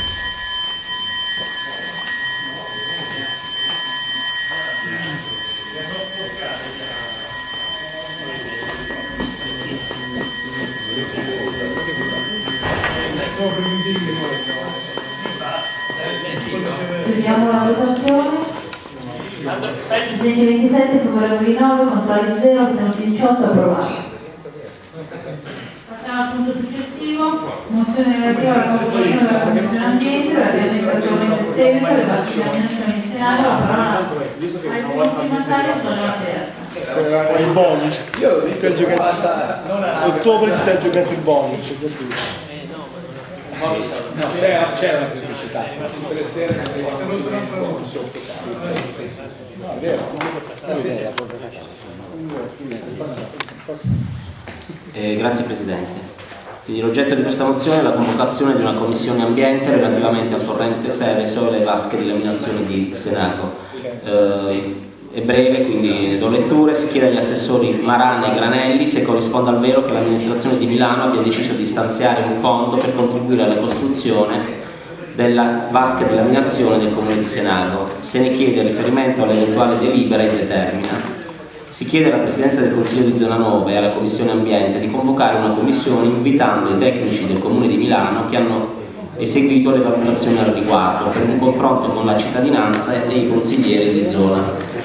Chiudiamo la votazione. Presidente 27, favorevoli 9, contrari 0, astenuti 18, approvato. Passiamo al punto successivo, mozione relativa alla convocazione della Commissione Ambiente, relativamente al regolamento seguito, alle basi di amministrazione in Senato, la parola al firmatario, Antonio Terza. il bonus. Io ho visto giocare. Ottobre sta giocando il bonus. No, c'era, una pubblicità, tutte le. Eh, grazie Presidente. Quindi l'oggetto di questa mozione è la convocazione di una commissione ambiente relativamente al torrente Seveso e alle vasche di laminazione di Senago. Eh, è breve, quindi do letture. Si chiede agli assessori Marana e Granelli se corrisponde al vero che l'amministrazione di Milano abbia deciso di stanziare un fondo per contribuire alla costruzione della vasca di laminazione del comune di Senago. Se ne chiede riferimento all'eventuale delibera indetermina. Si chiede alla Presidenza del Consiglio di Zona 9 e alla Commissione Ambiente di convocare una commissione invitando i tecnici del Comune di Milano che hanno eseguito le valutazioni al riguardo per un confronto con la cittadinanza e i consiglieri di zona.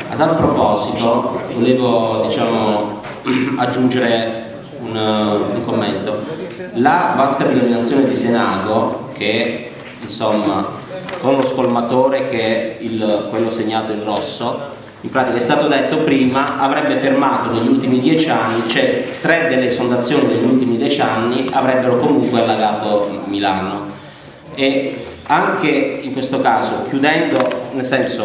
A tal proposito volevo diciamo, aggiungere un, un commento. La vasca di laminazione di Senago, che insomma con lo scolmatore che è il, quello segnato in rosso, in pratica è stato detto prima, avrebbe fermato negli ultimi dieci anni, cioè tre delle esondazioni degli ultimi dieci anni avrebbero comunque allagato Milano. E anche in questo caso, chiudendo, nel senso,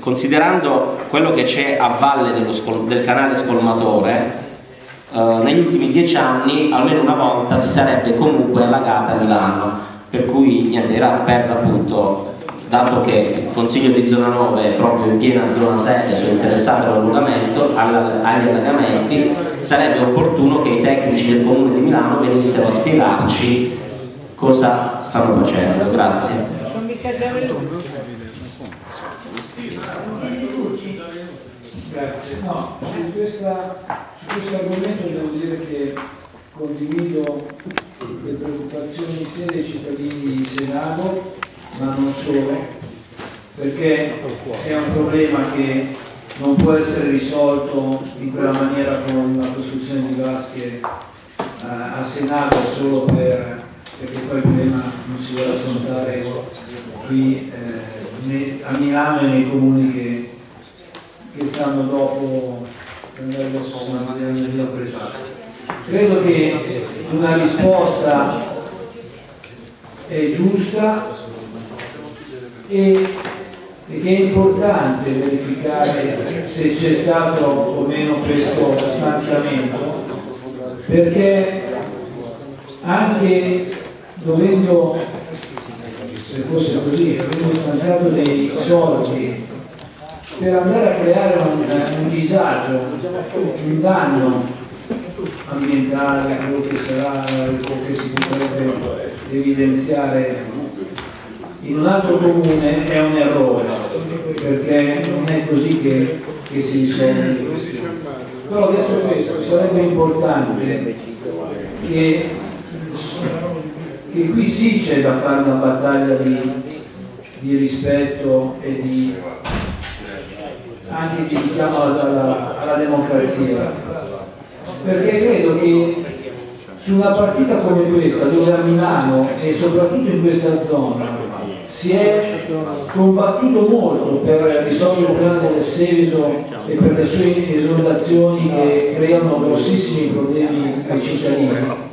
considerando quello che c'è a valle del canale scolmatore, eh, negli ultimi dieci anni almeno una volta si sarebbe comunque allagata Milano, per cui niente, era per appunto dato che il Consiglio di Zona 9 è proprio in piena zona 6 sono interessato all'allagamento, agli allagamenti, sarebbe opportuno che i tecnici del Comune di Milano venissero a spiegarci cosa stanno facendo. Grazie. Grazie. No, su, questa, su questo argomento devo dire che condivido le preoccupazioni sia dei cittadini di Senato ma non solo, perché è un problema che non può essere risolto in quella maniera con la costruzione di vasche eh, a Senato solo per, perché poi il problema non si vuole affrontare qui eh, a Milano e nei comuni che, che stanno dopo per andare verso San Matteo Credo che una risposta è giusta e che è importante verificare se c'è stato o meno questo stanziamento perché anche dovendo se fosse così avendo stanziato dei soldi per andare a creare un, un disagio un danno ambientale quello che sarà quello che si potrebbe evidenziare in un altro comune è un errore perché non è così che, che si risolve le questioni però detto questo sarebbe importante che, che qui sì c'è da fare una battaglia di, di rispetto e di anche di richiamo alla, alla democrazia perché credo che su una partita come questa dove a Milano e soprattutto in questa zona si è combattuto molto per risolvere il problema del Seveso e per le sue esondazioni che creano grossissimi problemi ai cittadini.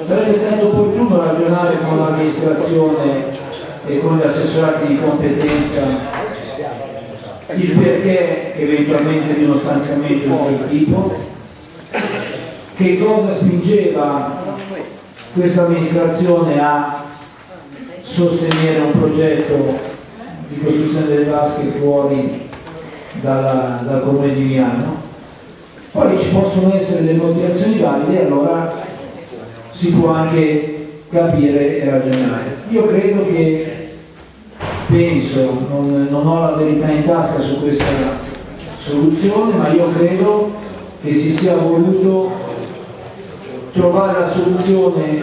Sarebbe stato opportuno ragionare con l'amministrazione e con gli assessorati di competenza il perché eventualmente di uno stanziamento di quel tipo, che cosa spingeva questa amministrazione a sostenere un progetto di costruzione delle vasche fuori dalla, dal comune di Milano. Poi ci possono essere delle motivazioni valide e allora si può anche capire e ragionare. Io credo che, penso, non, non ho la verità in tasca su questa soluzione, ma io credo che si sia voluto trovare la soluzione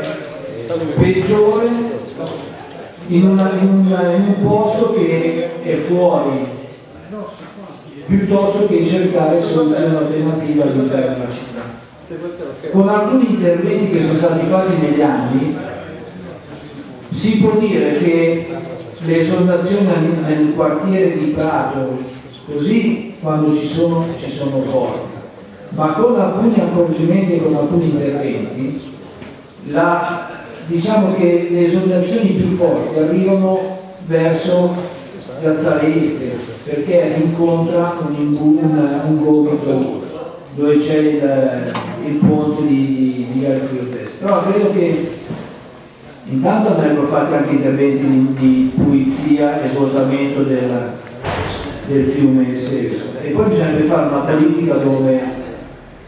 peggiore in, una, in, una, in, un posto che è fuori piuttosto che cercare soluzioni alternative all'interno della città. Con alcuni interventi che sono stati fatti negli anni si può dire che le esondazioni nel quartiere di Prato, così quando ci sono, ci sono forti, ma con alcuni accorgimenti e con alcuni interventi, la, diciamo che le esondazioni più forti arrivano verso Piazzale Este, perché incontra un, un, un gomito dove c'è il, il, ponte di, di Viale Fiordest. Però credo che intanto andrebbero fatti anche interventi di, di pulizia e svuotamento del, del fiume Seveso e poi bisognerebbe fare una politica dove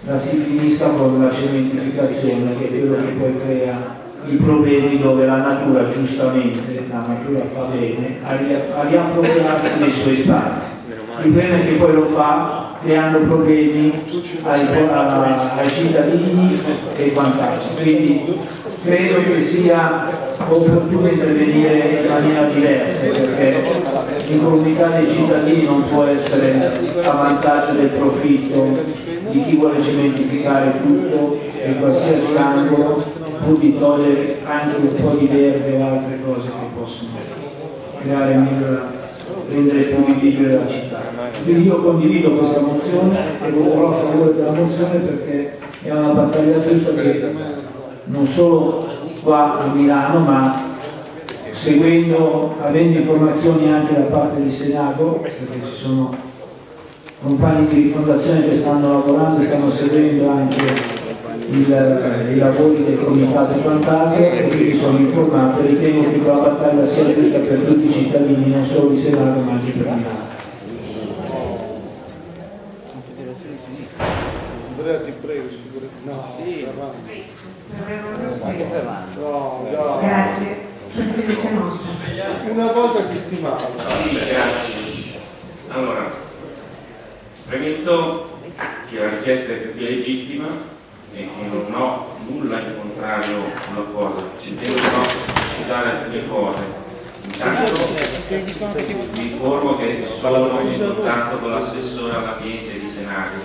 la si finisca con la cementificazione che è quello che poi crea i problemi dove la natura giustamente, la natura fa bene a, riappropriarsi dei suoi spazi. Il problema è che poi lo fa creando problemi ai, ai cittadini e quant'altro. Quindi credo che sia opportuno intervenire in maniera diversa perché l'incolumità dei cittadini non può essere a vantaggio del profitto di chi vuole cementificare tutto in qualsiasi angolo pur di togliere anche un po' di verde o altre cose che possono creare meglio rendere più vivibile la città. Quindi io condivido questa mozione e voterò a favore della mozione perché è una battaglia giusta che non solo qua a Milano ma seguendo, avendo informazioni anche da parte del Senato, perché ci sono compagni di rifondazione che stanno lavorando e stanno seguendo anche il, i lavori del comitato e quant'altro e quindi sono informato e ritengo che la battaglia sia giusta per tutti i cittadini, non solo di Senato ma anche per Milano. Andrea ti prego, no, sì. no, no. Grazie. Una volta ti stimavo. Grazie. Allora, premetto che la richiesta è più che legittima e che non ho nulla in contrario sulla cosa, ci devo però precisare alcune cose. Intanto vi informo che sono in contatto con l'assessore all'ambiente di Senago,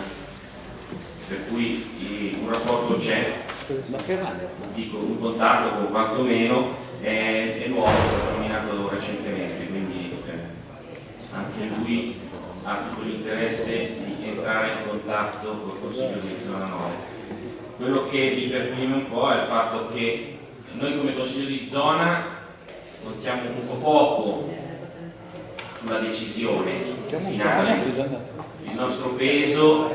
per cui un rapporto c'è, dico un contatto con quantomeno è, è nuovo, è stato nominato recentemente, quindi eh, anche lui ha tutto l'interesse di entrare in contatto col Consiglio di zona 9 quello che vi perprime un po' è il fatto che noi come Consiglio di zona contiamo un po' poco sulla decisione finale. Il nostro peso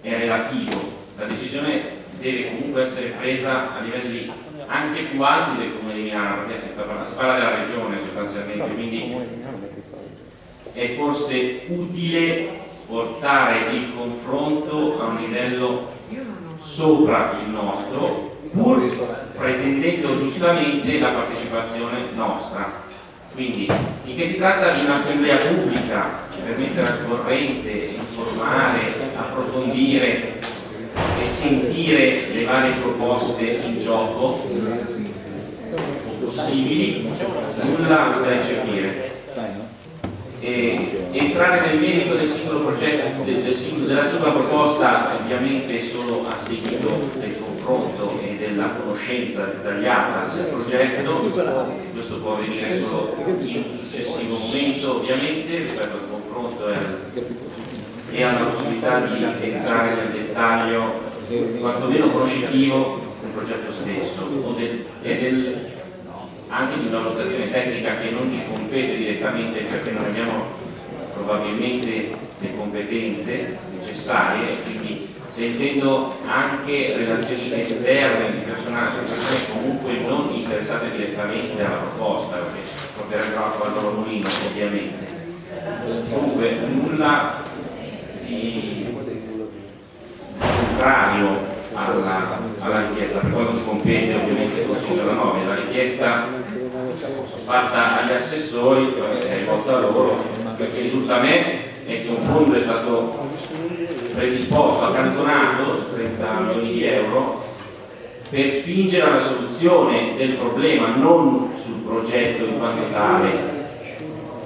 è relativo, la decisione deve comunque essere presa a livelli anche più alti del Comune di Milano, perché si parla, si parla della regione sostanzialmente, quindi è forse utile portare il confronto a un livello sopra il nostro, pur pretendendo giustamente la partecipazione nostra. Quindi, finché si tratta di un'assemblea pubblica per mettere al corrente, informare, approfondire e sentire le varie proposte in gioco possibili, nulla da eccepire E entrare nel merito del singolo progetto, del, del della singola proposta, ovviamente solo a seguito del confronto e della conoscenza dettagliata del progetto, questo può avvenire solo in un successivo momento ovviamente rispetto al confronto e, e alla possibilità di entrare nel dettaglio quantomeno conoscitivo del progetto stesso del, e del, anche di una valutazione tecnica che non ci compete direttamente perché non abbiamo probabilmente le competenze necessarie quindi sentendo anche relazioni esterne di persone, persone comunque non interessate direttamente alla proposta perché porterebbero acqua al loro mulino ovviamente. Comunque nulla di contrario alla, alla richiesta, per quanto si compete ovviamente il Consiglio della nomina, la richiesta fatta agli assessori è rivolta a loro, perché risulta a me è che un fondo è stato predisposto, accantonato, 30 milioni di euro, per spingere alla soluzione del problema, non sul progetto in quanto tale,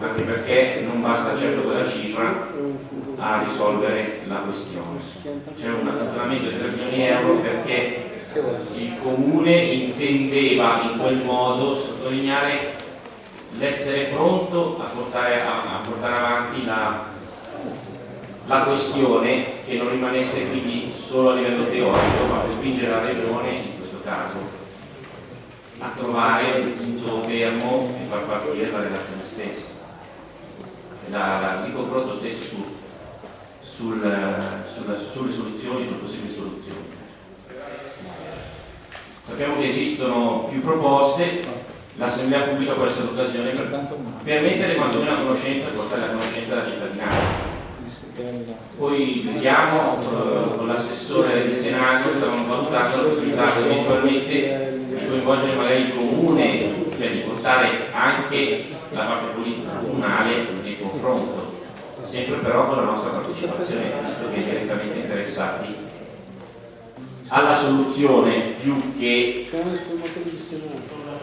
anche perché non basta certo quella cifra a risolvere la questione. C'è un accantonamento di 3 milioni di euro perché il comune intendeva in quel modo sottolineare l'essere pronto a portare, a, a portare avanti la, la, questione che non rimanesse quindi solo a livello teorico ma per spingere la regione in questo caso a trovare un punto fermo e far partire la relazione stessa la, la, il confronto stesso su, sul, sul, sulle soluzioni, sulle possibili soluzioni. Sappiamo che esistono più proposte, l'assemblea pubblica può essere l'occasione per, per mettere quantomeno a conoscenza portare a conoscenza della cittadinanza. Poi vediamo eh, con l'assessore del Senato stavano valutando la possibilità eventualmente di coinvolgere magari il comune, cioè di portare anche la parte politica comunale nel confronto, sempre però con la nostra partecipazione, visto che direttamente interessati alla soluzione più che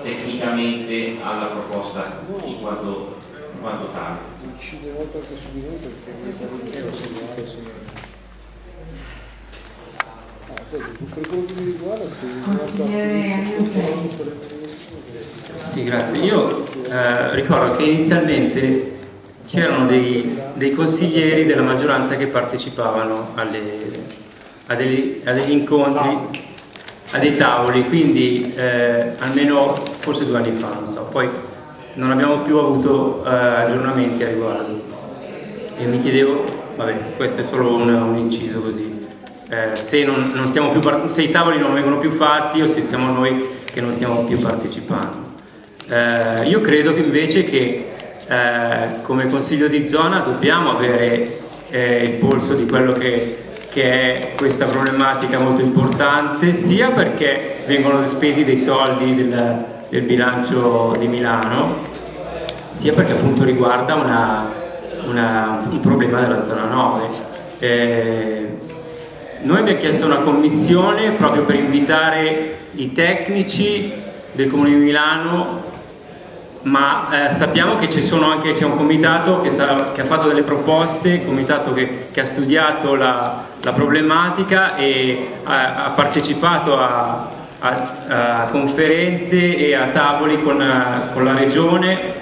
tecnicamente alla proposta in quanto, in quanto tale. Sì, grazie. Io eh, ricordo che inizialmente c'erano dei, dei, consiglieri della maggioranza che partecipavano alle, a, degli, a, degli, incontri, a dei tavoli, quindi eh, almeno forse due anni fa, non so, poi non abbiamo più avuto eh, aggiornamenti a riguardo. E mi chiedevo, vabbè, questo è solo un, un inciso così, eh, se, non, non più, se, i tavoli non vengono più fatti o se siamo noi che non stiamo più partecipando. Eh, io credo che invece che eh, come consiglio di zona dobbiamo avere eh, il polso di quello che, che, è questa problematica molto importante, sia perché vengono spesi dei soldi del, del bilancio di Milano, sia perché appunto riguarda una, una, un problema della zona 9. Eh, noi abbiamo chiesto una commissione proprio per invitare i tecnici del Comune di Milano ma eh, sappiamo che c'è un comitato che, sta, che, ha fatto delle proposte, un comitato che, che ha studiato la, la, problematica e ha, ha partecipato a, a, a, conferenze e a tavoli con, con la regione,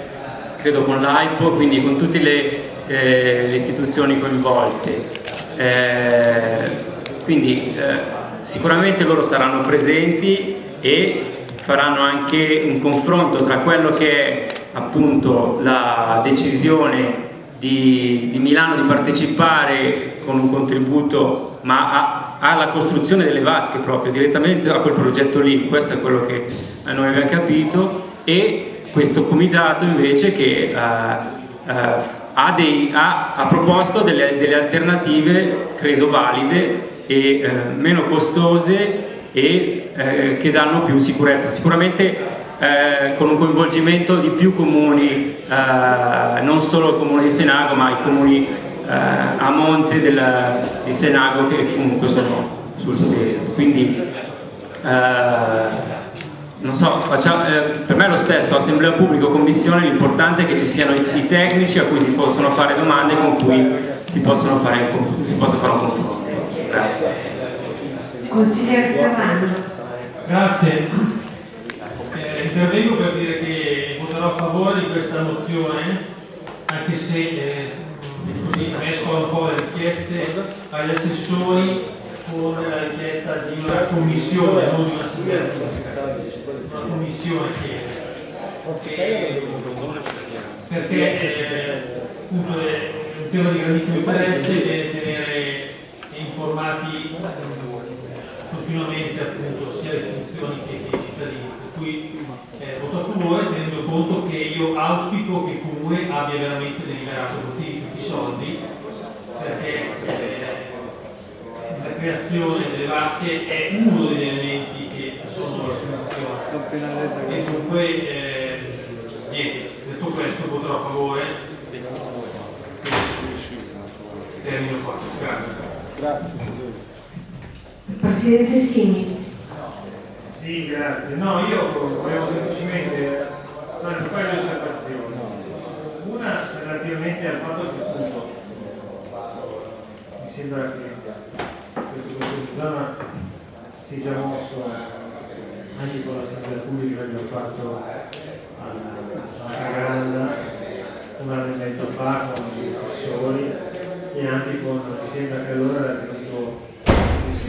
credo con l'AIPO, quindi con tutte le, eh, le istituzioni coinvolte. Eh, quindi eh, sicuramente loro saranno presenti e faranno anche un confronto tra quello che è appunto la decisione di, di Milano di partecipare con un contributo ma alla costruzione delle vasche proprio direttamente a quel progetto lì, questo è quello che noi abbiamo capito. E questo comitato invece che uh, uh, ha, dei, ha, ha, proposto delle, delle, alternative credo valide e uh, meno costose e eh, che danno più sicurezza. Sicuramente eh, con un coinvolgimento di più comuni, eh, non solo il comune di Senago ma i comuni eh, a monte del, di Senago che comunque sono sul serio. Quindi eh, non so, facciamo, eh, per me è lo stesso, assemblea pubblica o commissione, l'importante è che ci siano i, tecnici a cui si possono fare domande con cui si, fare, si possa fare un confronto. Grazie. Consigliere Ferrando. Grazie. Eh, intervengo per dire che voterò a favore di questa mozione, anche se eh, mescola un po' le richieste agli assessori con la richiesta di una commissione, non di una una commissione che, che perché eh, appunto è un tema di grandissimo interesse e tenere informati continuamente appunto sia le istituzioni che, che i cittadini. Per cui eh, voto a favore tenendo conto che io auspico che il comune abbia veramente deliberato questi, questi soldi perché eh, la creazione delle vasche è uno degli elementi che sono la soluzione e dunque eh, niente, detto questo voterò a favore. Termino qua, grazie. Grazie Presidente Sini sì, grazie. No, io volevo semplicemente fare un paio di osservazioni. Una relativamente al fatto che appunto mi sembra che questa zona si già mosso anche con l'assemblea pubblica che abbiamo fatto alla Caganda un anno e mezzo fa con gli assessori e anche con, mi sembra che allora era il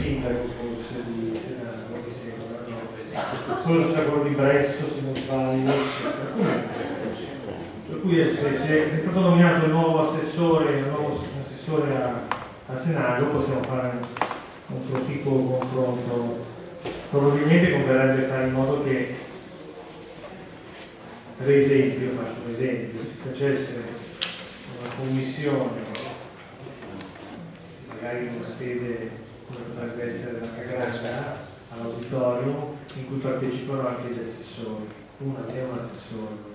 sindaco forse di Senato, mi sembra, forse di Bresso se non sbaglio, per cui se, se, è stato nominato il nuovo assessore, il nuovo assessore a, a Senato possiamo fare un proficuo confronto. Probabilmente converrebbe fare in modo che, per esempio, faccio un esempio, si facesse una commissione, magari in una sede potrebbe essere la Cagranda, all'auditorium, in cui partecipano anche gli assessori, una è un assessore,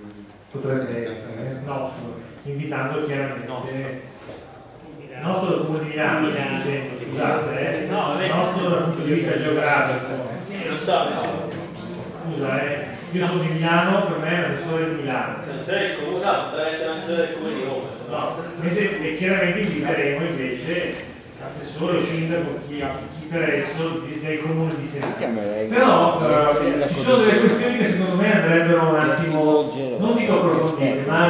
potrebbe essere nostro, invitando chiaramente il nostro comune di Milano, dicendo, scusate, eh? no, il nostro dal punto di vista geografico. Io lo so, Scusa, eh? io sono di Milano, per me è l'assessore di Milano. Se sei comune, no, potrebbe essere l'assessore del comune di Roma. No, mentre e chiaramente inviteremo invece l'assessore o sindaco, chi, chi per esso, del comune di Senato. Però eh, ci sono delle questioni che secondo me andrebbero un attimo, non dico approfondite, ma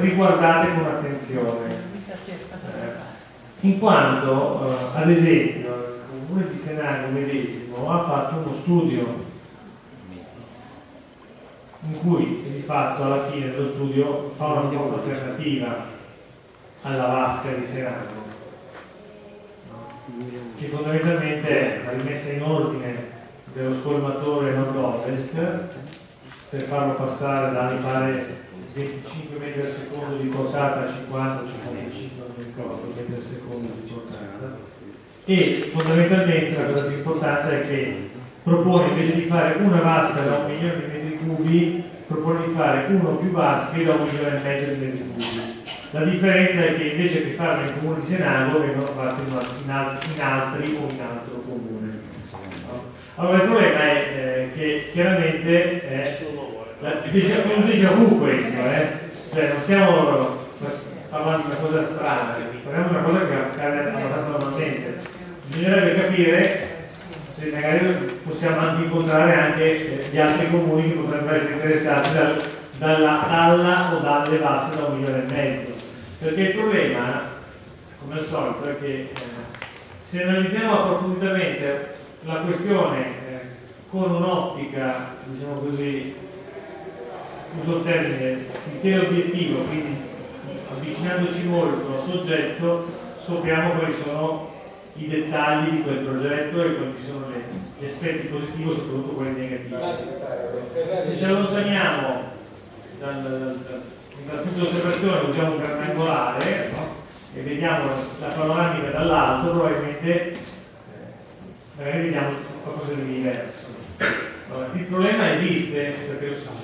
riguardate con attenzione. In quanto eh, ad esempio il comune di Senago medesimo ha fatto uno studio in cui di fatto alla fine dello studio fa una proposta alternativa alla vasca di Senago che fondamentalmente è la rimessa in ordine dello scolmatore nord-ovest per farlo passare da mi pare 25 metri al secondo di portata a 50 o 55 non mi ricordo metri al secondo di portata. E fondamentalmente la cosa più importante è che propone invece di fare una vasca da un milione di metri cubi propone di fare uno o più vasche da un milione e mezzo di metri cubi la differenza è che invece che farlo nel comune di Senago vengono fatte in, altri, in altri o in altro comune allora il problema è eh, che chiaramente è è un déjà vu questo, eh? cioè non stiamo parlando di una cosa strana, parliamo di una cosa che accade abbastanza normalmente. Bisognerebbe capire se magari possiamo anche incontrare anche gli altri comuni che potrebbero essere interessati dal, dalla, dalla o dalle vasche da un milione e mezzo. Perché il problema, come al solito, è che eh, se analizziamo approfonditamente la questione eh, con un'ottica, diciamo così, uso il termine obiettivo, quindi avvicinandoci molto al soggetto scopriamo quali sono i dettagli di quel progetto e quali sono gli aspetti positivi soprattutto quelli negativi. Se ci allontaniamo dal, dal, dal punto di osservazione, usiamo un grandangolare no? e vediamo la panoramica dall'alto, probabilmente eh, vediamo qualcosa di diverso. Allora, il problema esiste, perché lo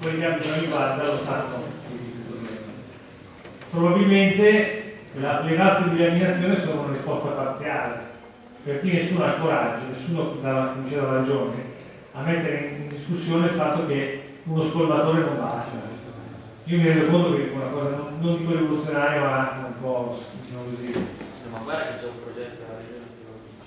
quelli che abbiano riguarda lo sanno probabilmente la, le vasche di laminazione sono una risposta parziale per cui nessuno ha il coraggio, nessuno dà, la ragione a mettere in discussione il fatto che uno scolmatore non basta. Io mi rendo conto che è una cosa non, non dico rivoluzionaria ma un po' diciamo così. Ma guarda che c'è un progetto alla regione.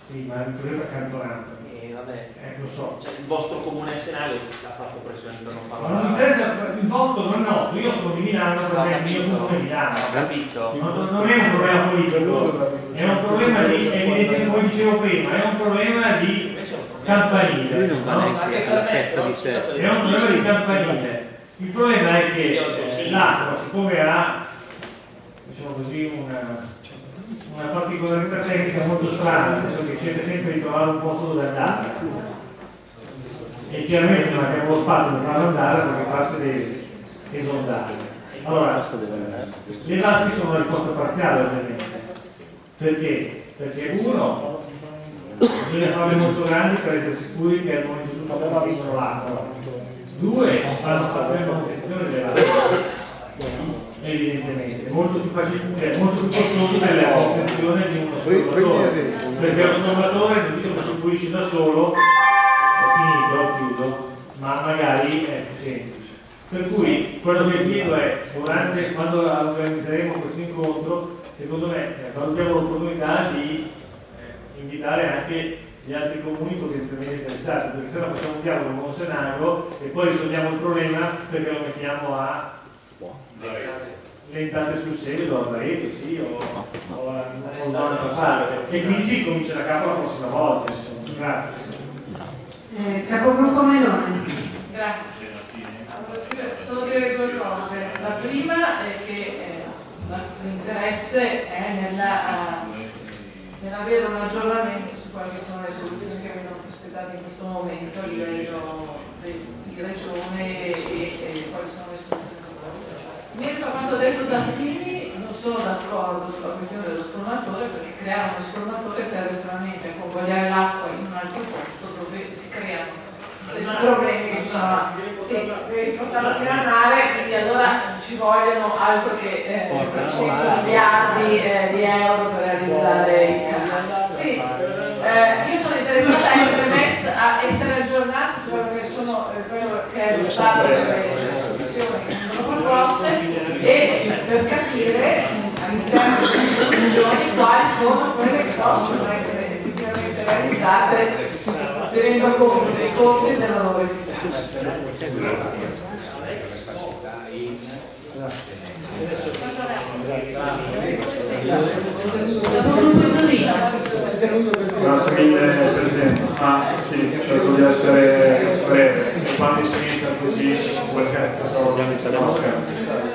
Sì, ma è un progetto accantonato. E vabbè, Eh, lo so. cioè, il vostro comune essenale ha fatto pressione per non farlo. Ma non interessa il vostro, non è nostro, io sono di Milano, il mio capito, punto è Milano. ho capito. Non, non è un problema politico, è un problema di, evidentemente come dicevo prima, è un problema di campanile. Lui non va no? neanche alla festa di sé. È un problema di campanile. Il problema è che eh, l'acqua, siccome ha diciamo così, una, una particolarità tecnica molto strana, nel senso che cerca sempre di trovare un posto dove andare. E chiaramente non abbiamo lo spazio per farlo andare perché basta deve esondare. Allora, le vasche sono una risposta parziale ovviamente. Perché? Perché uno, bisogna farle molto grandi per essere sicuri che al momento giusto arrivino l'acqua. Due, fanno fare la manutenzione vasche. Evidentemente, molto più facile, cioè molto più costoso della manutenzione di uno scolmatore. Perché lo scolmatore, che si pulisce da solo, ho finito, chiudo, ma magari è più semplice. Per cui quello che chiedo è, durante, quando organizzeremo questo incontro, secondo me eh, valutiamo l'opportunità di eh, invitare anche gli altri comuni potenzialmente interessati, perché se no facciamo un dialogo con Monsenago e poi risolviamo il problema perché lo mettiamo a lentate sul seguito, a Barreto, sì, o, o a o da un'altra parte. E quindi si comincia da capo la prossima volta, insomma. Grazie. Eh, capogruppo Meloni. Grazie. Solo dire due cose. La prima è che eh, l'interesse è nella, eh, nell'avere un aggiornamento quali sono le soluzioni che vengono prospettate in questo momento a livello di regione e, e quali sono le soluzioni proposte. A quanto detto da Simi, non sono d'accordo sulla questione dello scolmatore perché creare uno scolmatore serve solamente a convogliare l'acqua in un altro posto dove si creano gli stessi problemi che ci sono. Sì, devi portarlo fino al mare, quindi allora ci vogliono altro che eh, 100 miliardi eh, di euro per realizzare i canali. Eh, io sono interessata a essere messa, a essere aggiornata su quello che, sono, eh, quello che è lo stato delle soluzioni che vengono proposte e per capire all'interno di queste soluzioni quali sono quelle che possono essere effettivamente realizzate tenendo conto dei costi e della loro Grazie mille Presidente. Ah sì, cerco di essere breve. Quando si inizia così, perché pensavo organizzare la scherzo.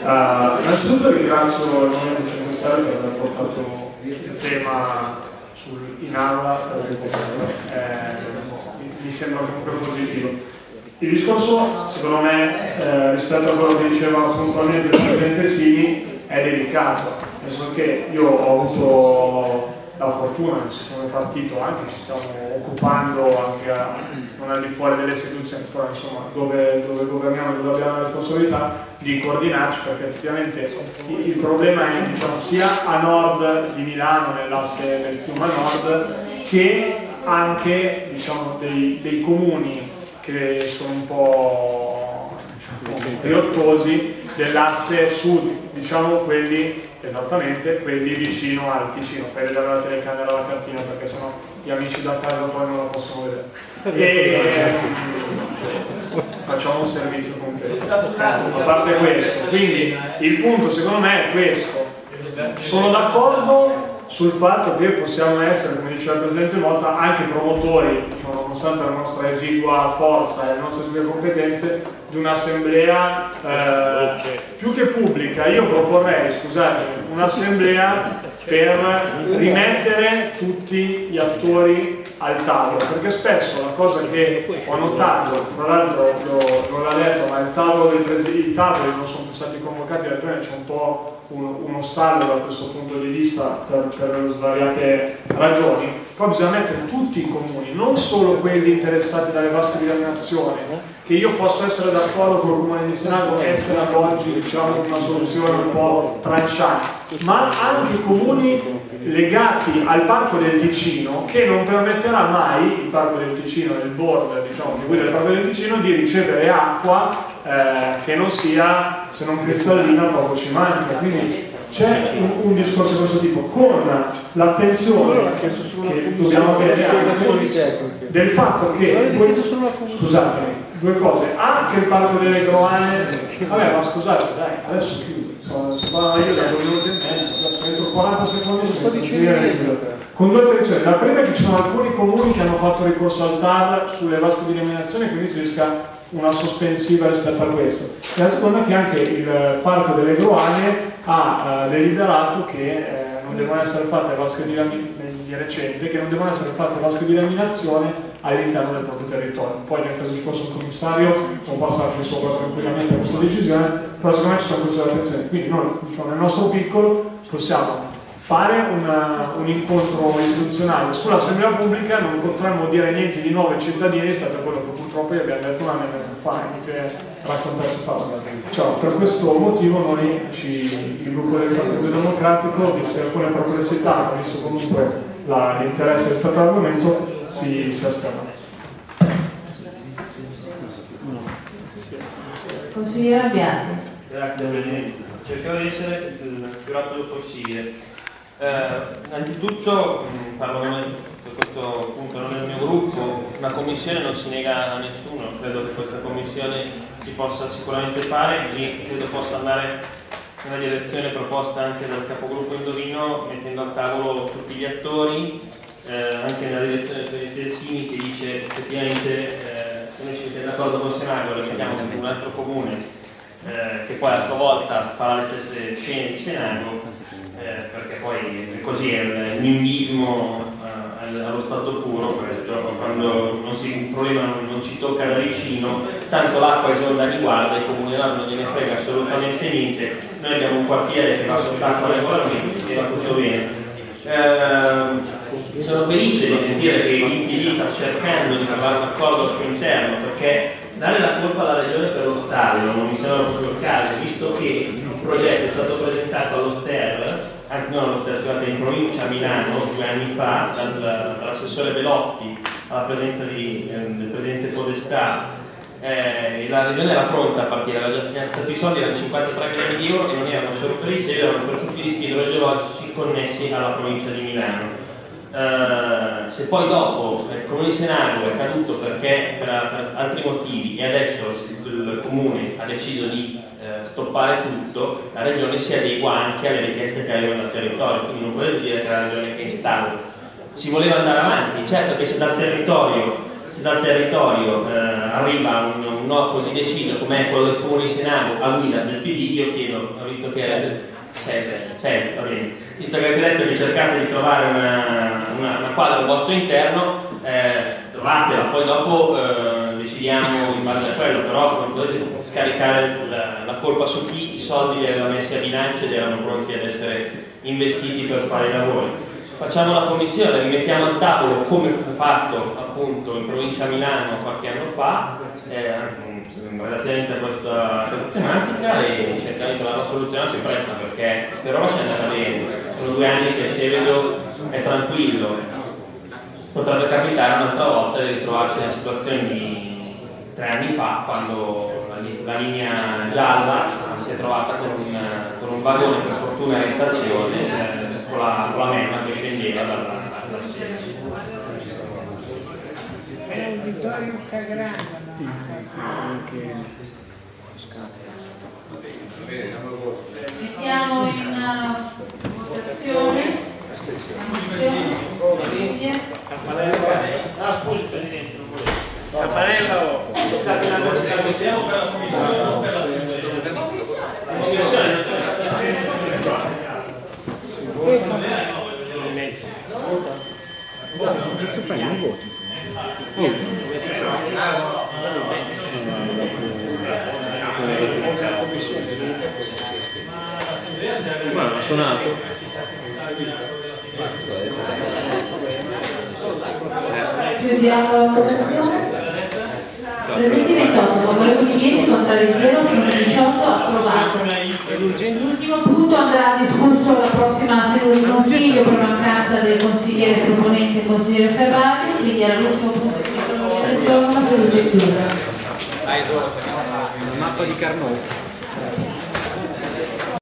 Uh, innanzitutto ringrazio il Movimento 5 Stelle per aver portato il tema sul- in aula. Eh, mi sembra comunque positivo. Il discorso, secondo me, eh, rispetto a quello che diceva puntualmente il Presidente Sini, è delicato, nel senso che io ho avuto la fortuna che come partito anche ci stiamo occupando anche a, non al di fuori delle istituzioni, però insomma dove, dove governiamo e dove abbiamo la responsabilità di coordinarci perché effettivamente il, il problema è diciamo, sia a nord di Milano, nell'asse del fiume a nord, che anche diciamo, dei, dei comuni che sono un po' diciamo, riottosi dell'asse sud, diciamo quelli esattamente, quelli vicino al Ticino. Fai vedere la telecamera la cartina perché sennò gli amici da casa poi non la possono vedere. E facciamo un servizio completo. A parte questo, quindi il punto secondo me è questo. Sono d'accordo sul fatto che possiamo essere, come diceva il Presidente Motta, anche promotori, diciamo, nonostante la nostra esigua forza e le nostre esigue competenze, di un'assemblea eh, più che pubblica. Io proporrei, scusate, un'assemblea per rimettere tutti gli attori al tavolo, perché spesso la cosa che ho notato, tra l'altro non l'ha detto, ma il tavolo dei i tavoli non sono più stati convocati, la regione c'è un po' uno, uno stallo da questo punto di vista per, per svariate ragioni, poi bisogna mettere tutti i comuni, non solo quelli interessati dalle vasche di laminazione, che io posso essere d'accordo con il Comune di Senato essere ad oggi diciamo, una soluzione un po' tranchante, ma anche i comuni legati al Parco del Ticino che non permetterà mai, il Parco del Ticino, il board diciamo, di guida del Parco del Ticino, di ricevere acqua eh, che non sia, se non cristallina, poco ci manca. Quindi c'è un, un, discorso di questo tipo, con l'attenzione che dobbiamo avere anche del fatto che, scusatemi, due cose, anche il parco delle Groane, vabbè ma scusate dai, adesso chiudo, sono io da due minuti e mezzo, entro 40 secondi sto dicendo con due attenzioni, la prima è che ci sono alcuni comuni che hanno fatto ricorso al TAD sulle vasche di eliminazione quindi si rischia una sospensiva rispetto a questo e la seconda che anche il parco delle Groane ha eh, deliberato che eh, non devono essere fatte vasche di, di recente, che non devono essere fatte vasche di laminazione all'interno del proprio territorio. Poi nel caso ci fosse un commissario può passarci sopra tranquillamente questa decisione, però secondo me ci sono queste attenzioni. Quindi noi diciamo, nel nostro piccolo possiamo fare una, un incontro istituzionale sull'assemblea pubblica non potremmo dire niente di nuovo ai cittadini rispetto a quello che purtroppo gli abbiamo detto un anno e mezzo fa inutile raccontarci fa cioè, per questo motivo noi ci, il gruppo del Partito Democratico viste alcune perplessità visto comunque l'interesse rispetto all'argomento si, si asterrà. Consigliere Abbiati. Grazie Presidente, cercherò di essere il più rapido possibile. Eh, innanzitutto mm, parlo per questo punto non è mio gruppo, una commissione non si nega a nessuno, credo che questa commissione si possa sicuramente fare e credo possa andare nella direzione proposta anche dal capogruppo Indovino mettendo a tavolo tutti gli attori, eh, anche nella direzione del Sini che dice effettivamente eh, se noi ci mettiamo d'accordo con Senago lo mettiamo su un altro comune eh, che poi a sua volta farà le stesse scene di Senago perché poi così è il nimbismo eh, allo stato puro questo, quando si, il problema non, non, ci tocca da vicino, tanto l'acqua esonda di guarda, i comuni non gliene frega assolutamente niente, noi abbiamo un quartiere che va sott'acqua regolarmente e va tutto bene. Eh, sono felice di sentire che il PD sta cercando di trovare un accordo al suo interno perché dare la colpa alla regione per lo stadio non mi sembra proprio il caso, visto che il progetto è stato presentato allo STER, anzi STER, scusate, in provincia a Milano due anni fa, dall'assessore Velotti alla presenza di, eh, del presidente Podestà eh, la regione era pronta a partire, aveva già stati i soldi, erano 53 milioni di euro e non erano solo per i seri, erano per tutti i rischi idrogeologici connessi alla provincia di Milano. Uh, se poi dopo il comune di Senago è caduto perché per, per, altri motivi e adesso il comune ha deciso di uh, stoppare tutto, la regione si adegua anche alle richieste che arrivano dal territorio, quindi non potete dire che la regione che è in stallo. Si voleva andare avanti, certo che se dal territorio, se dal territorio uh, arriva un, un, no così deciso come è quello del comune di Senago a guida del PD, io chiedo, visto che c'è, c'è, va bene. Visto che avete detto che cercate di trovare una, una, una quadra al vostro interno, eh, trovatela, poi dopo eh, decidiamo in base a quello, però non potete scaricare la, la, colpa su chi? I soldi li aveva messi a bilancio ed erano pronti ad essere investiti per fare i lavori. Facciamo la commissione, rimettiamo al tavolo come fu fatto appunto in provincia a Milano qualche anno fa, eh, relativamente a questa, questa, tematica e cercare di trovare una soluzione si presta perché per ora ci è andata bene, sono due anni che Sevedo è tranquillo, potrebbe capitare un'altra volta di ritrovarsi nella situazione di tre anni fa quando la, la linea gialla si è trovata con un, con un vagone per fortuna in stazione eh, con, la, con la memma che scendeva dalla, dalla sede. Vittorio Cagrano anche Mettiamo in votazione Campanella. Ah, scusi, Presidente, non volevo. Campanella o... Mettiamo per la commissione o per la commissione. Che fai? Non voti? Guarda, ha suonato. Chiudiamo la votazione. Presenti 28, favorevoli 10, contrari 0, sono 18, approvato. L'ultimo punto andrà discusso alla prossima seduta di consiglio per mancanza del consigliere proponente consigliere Ferrari, quindi era l'ultimo punto sono la seduta chiusa. La mappa di Carnot.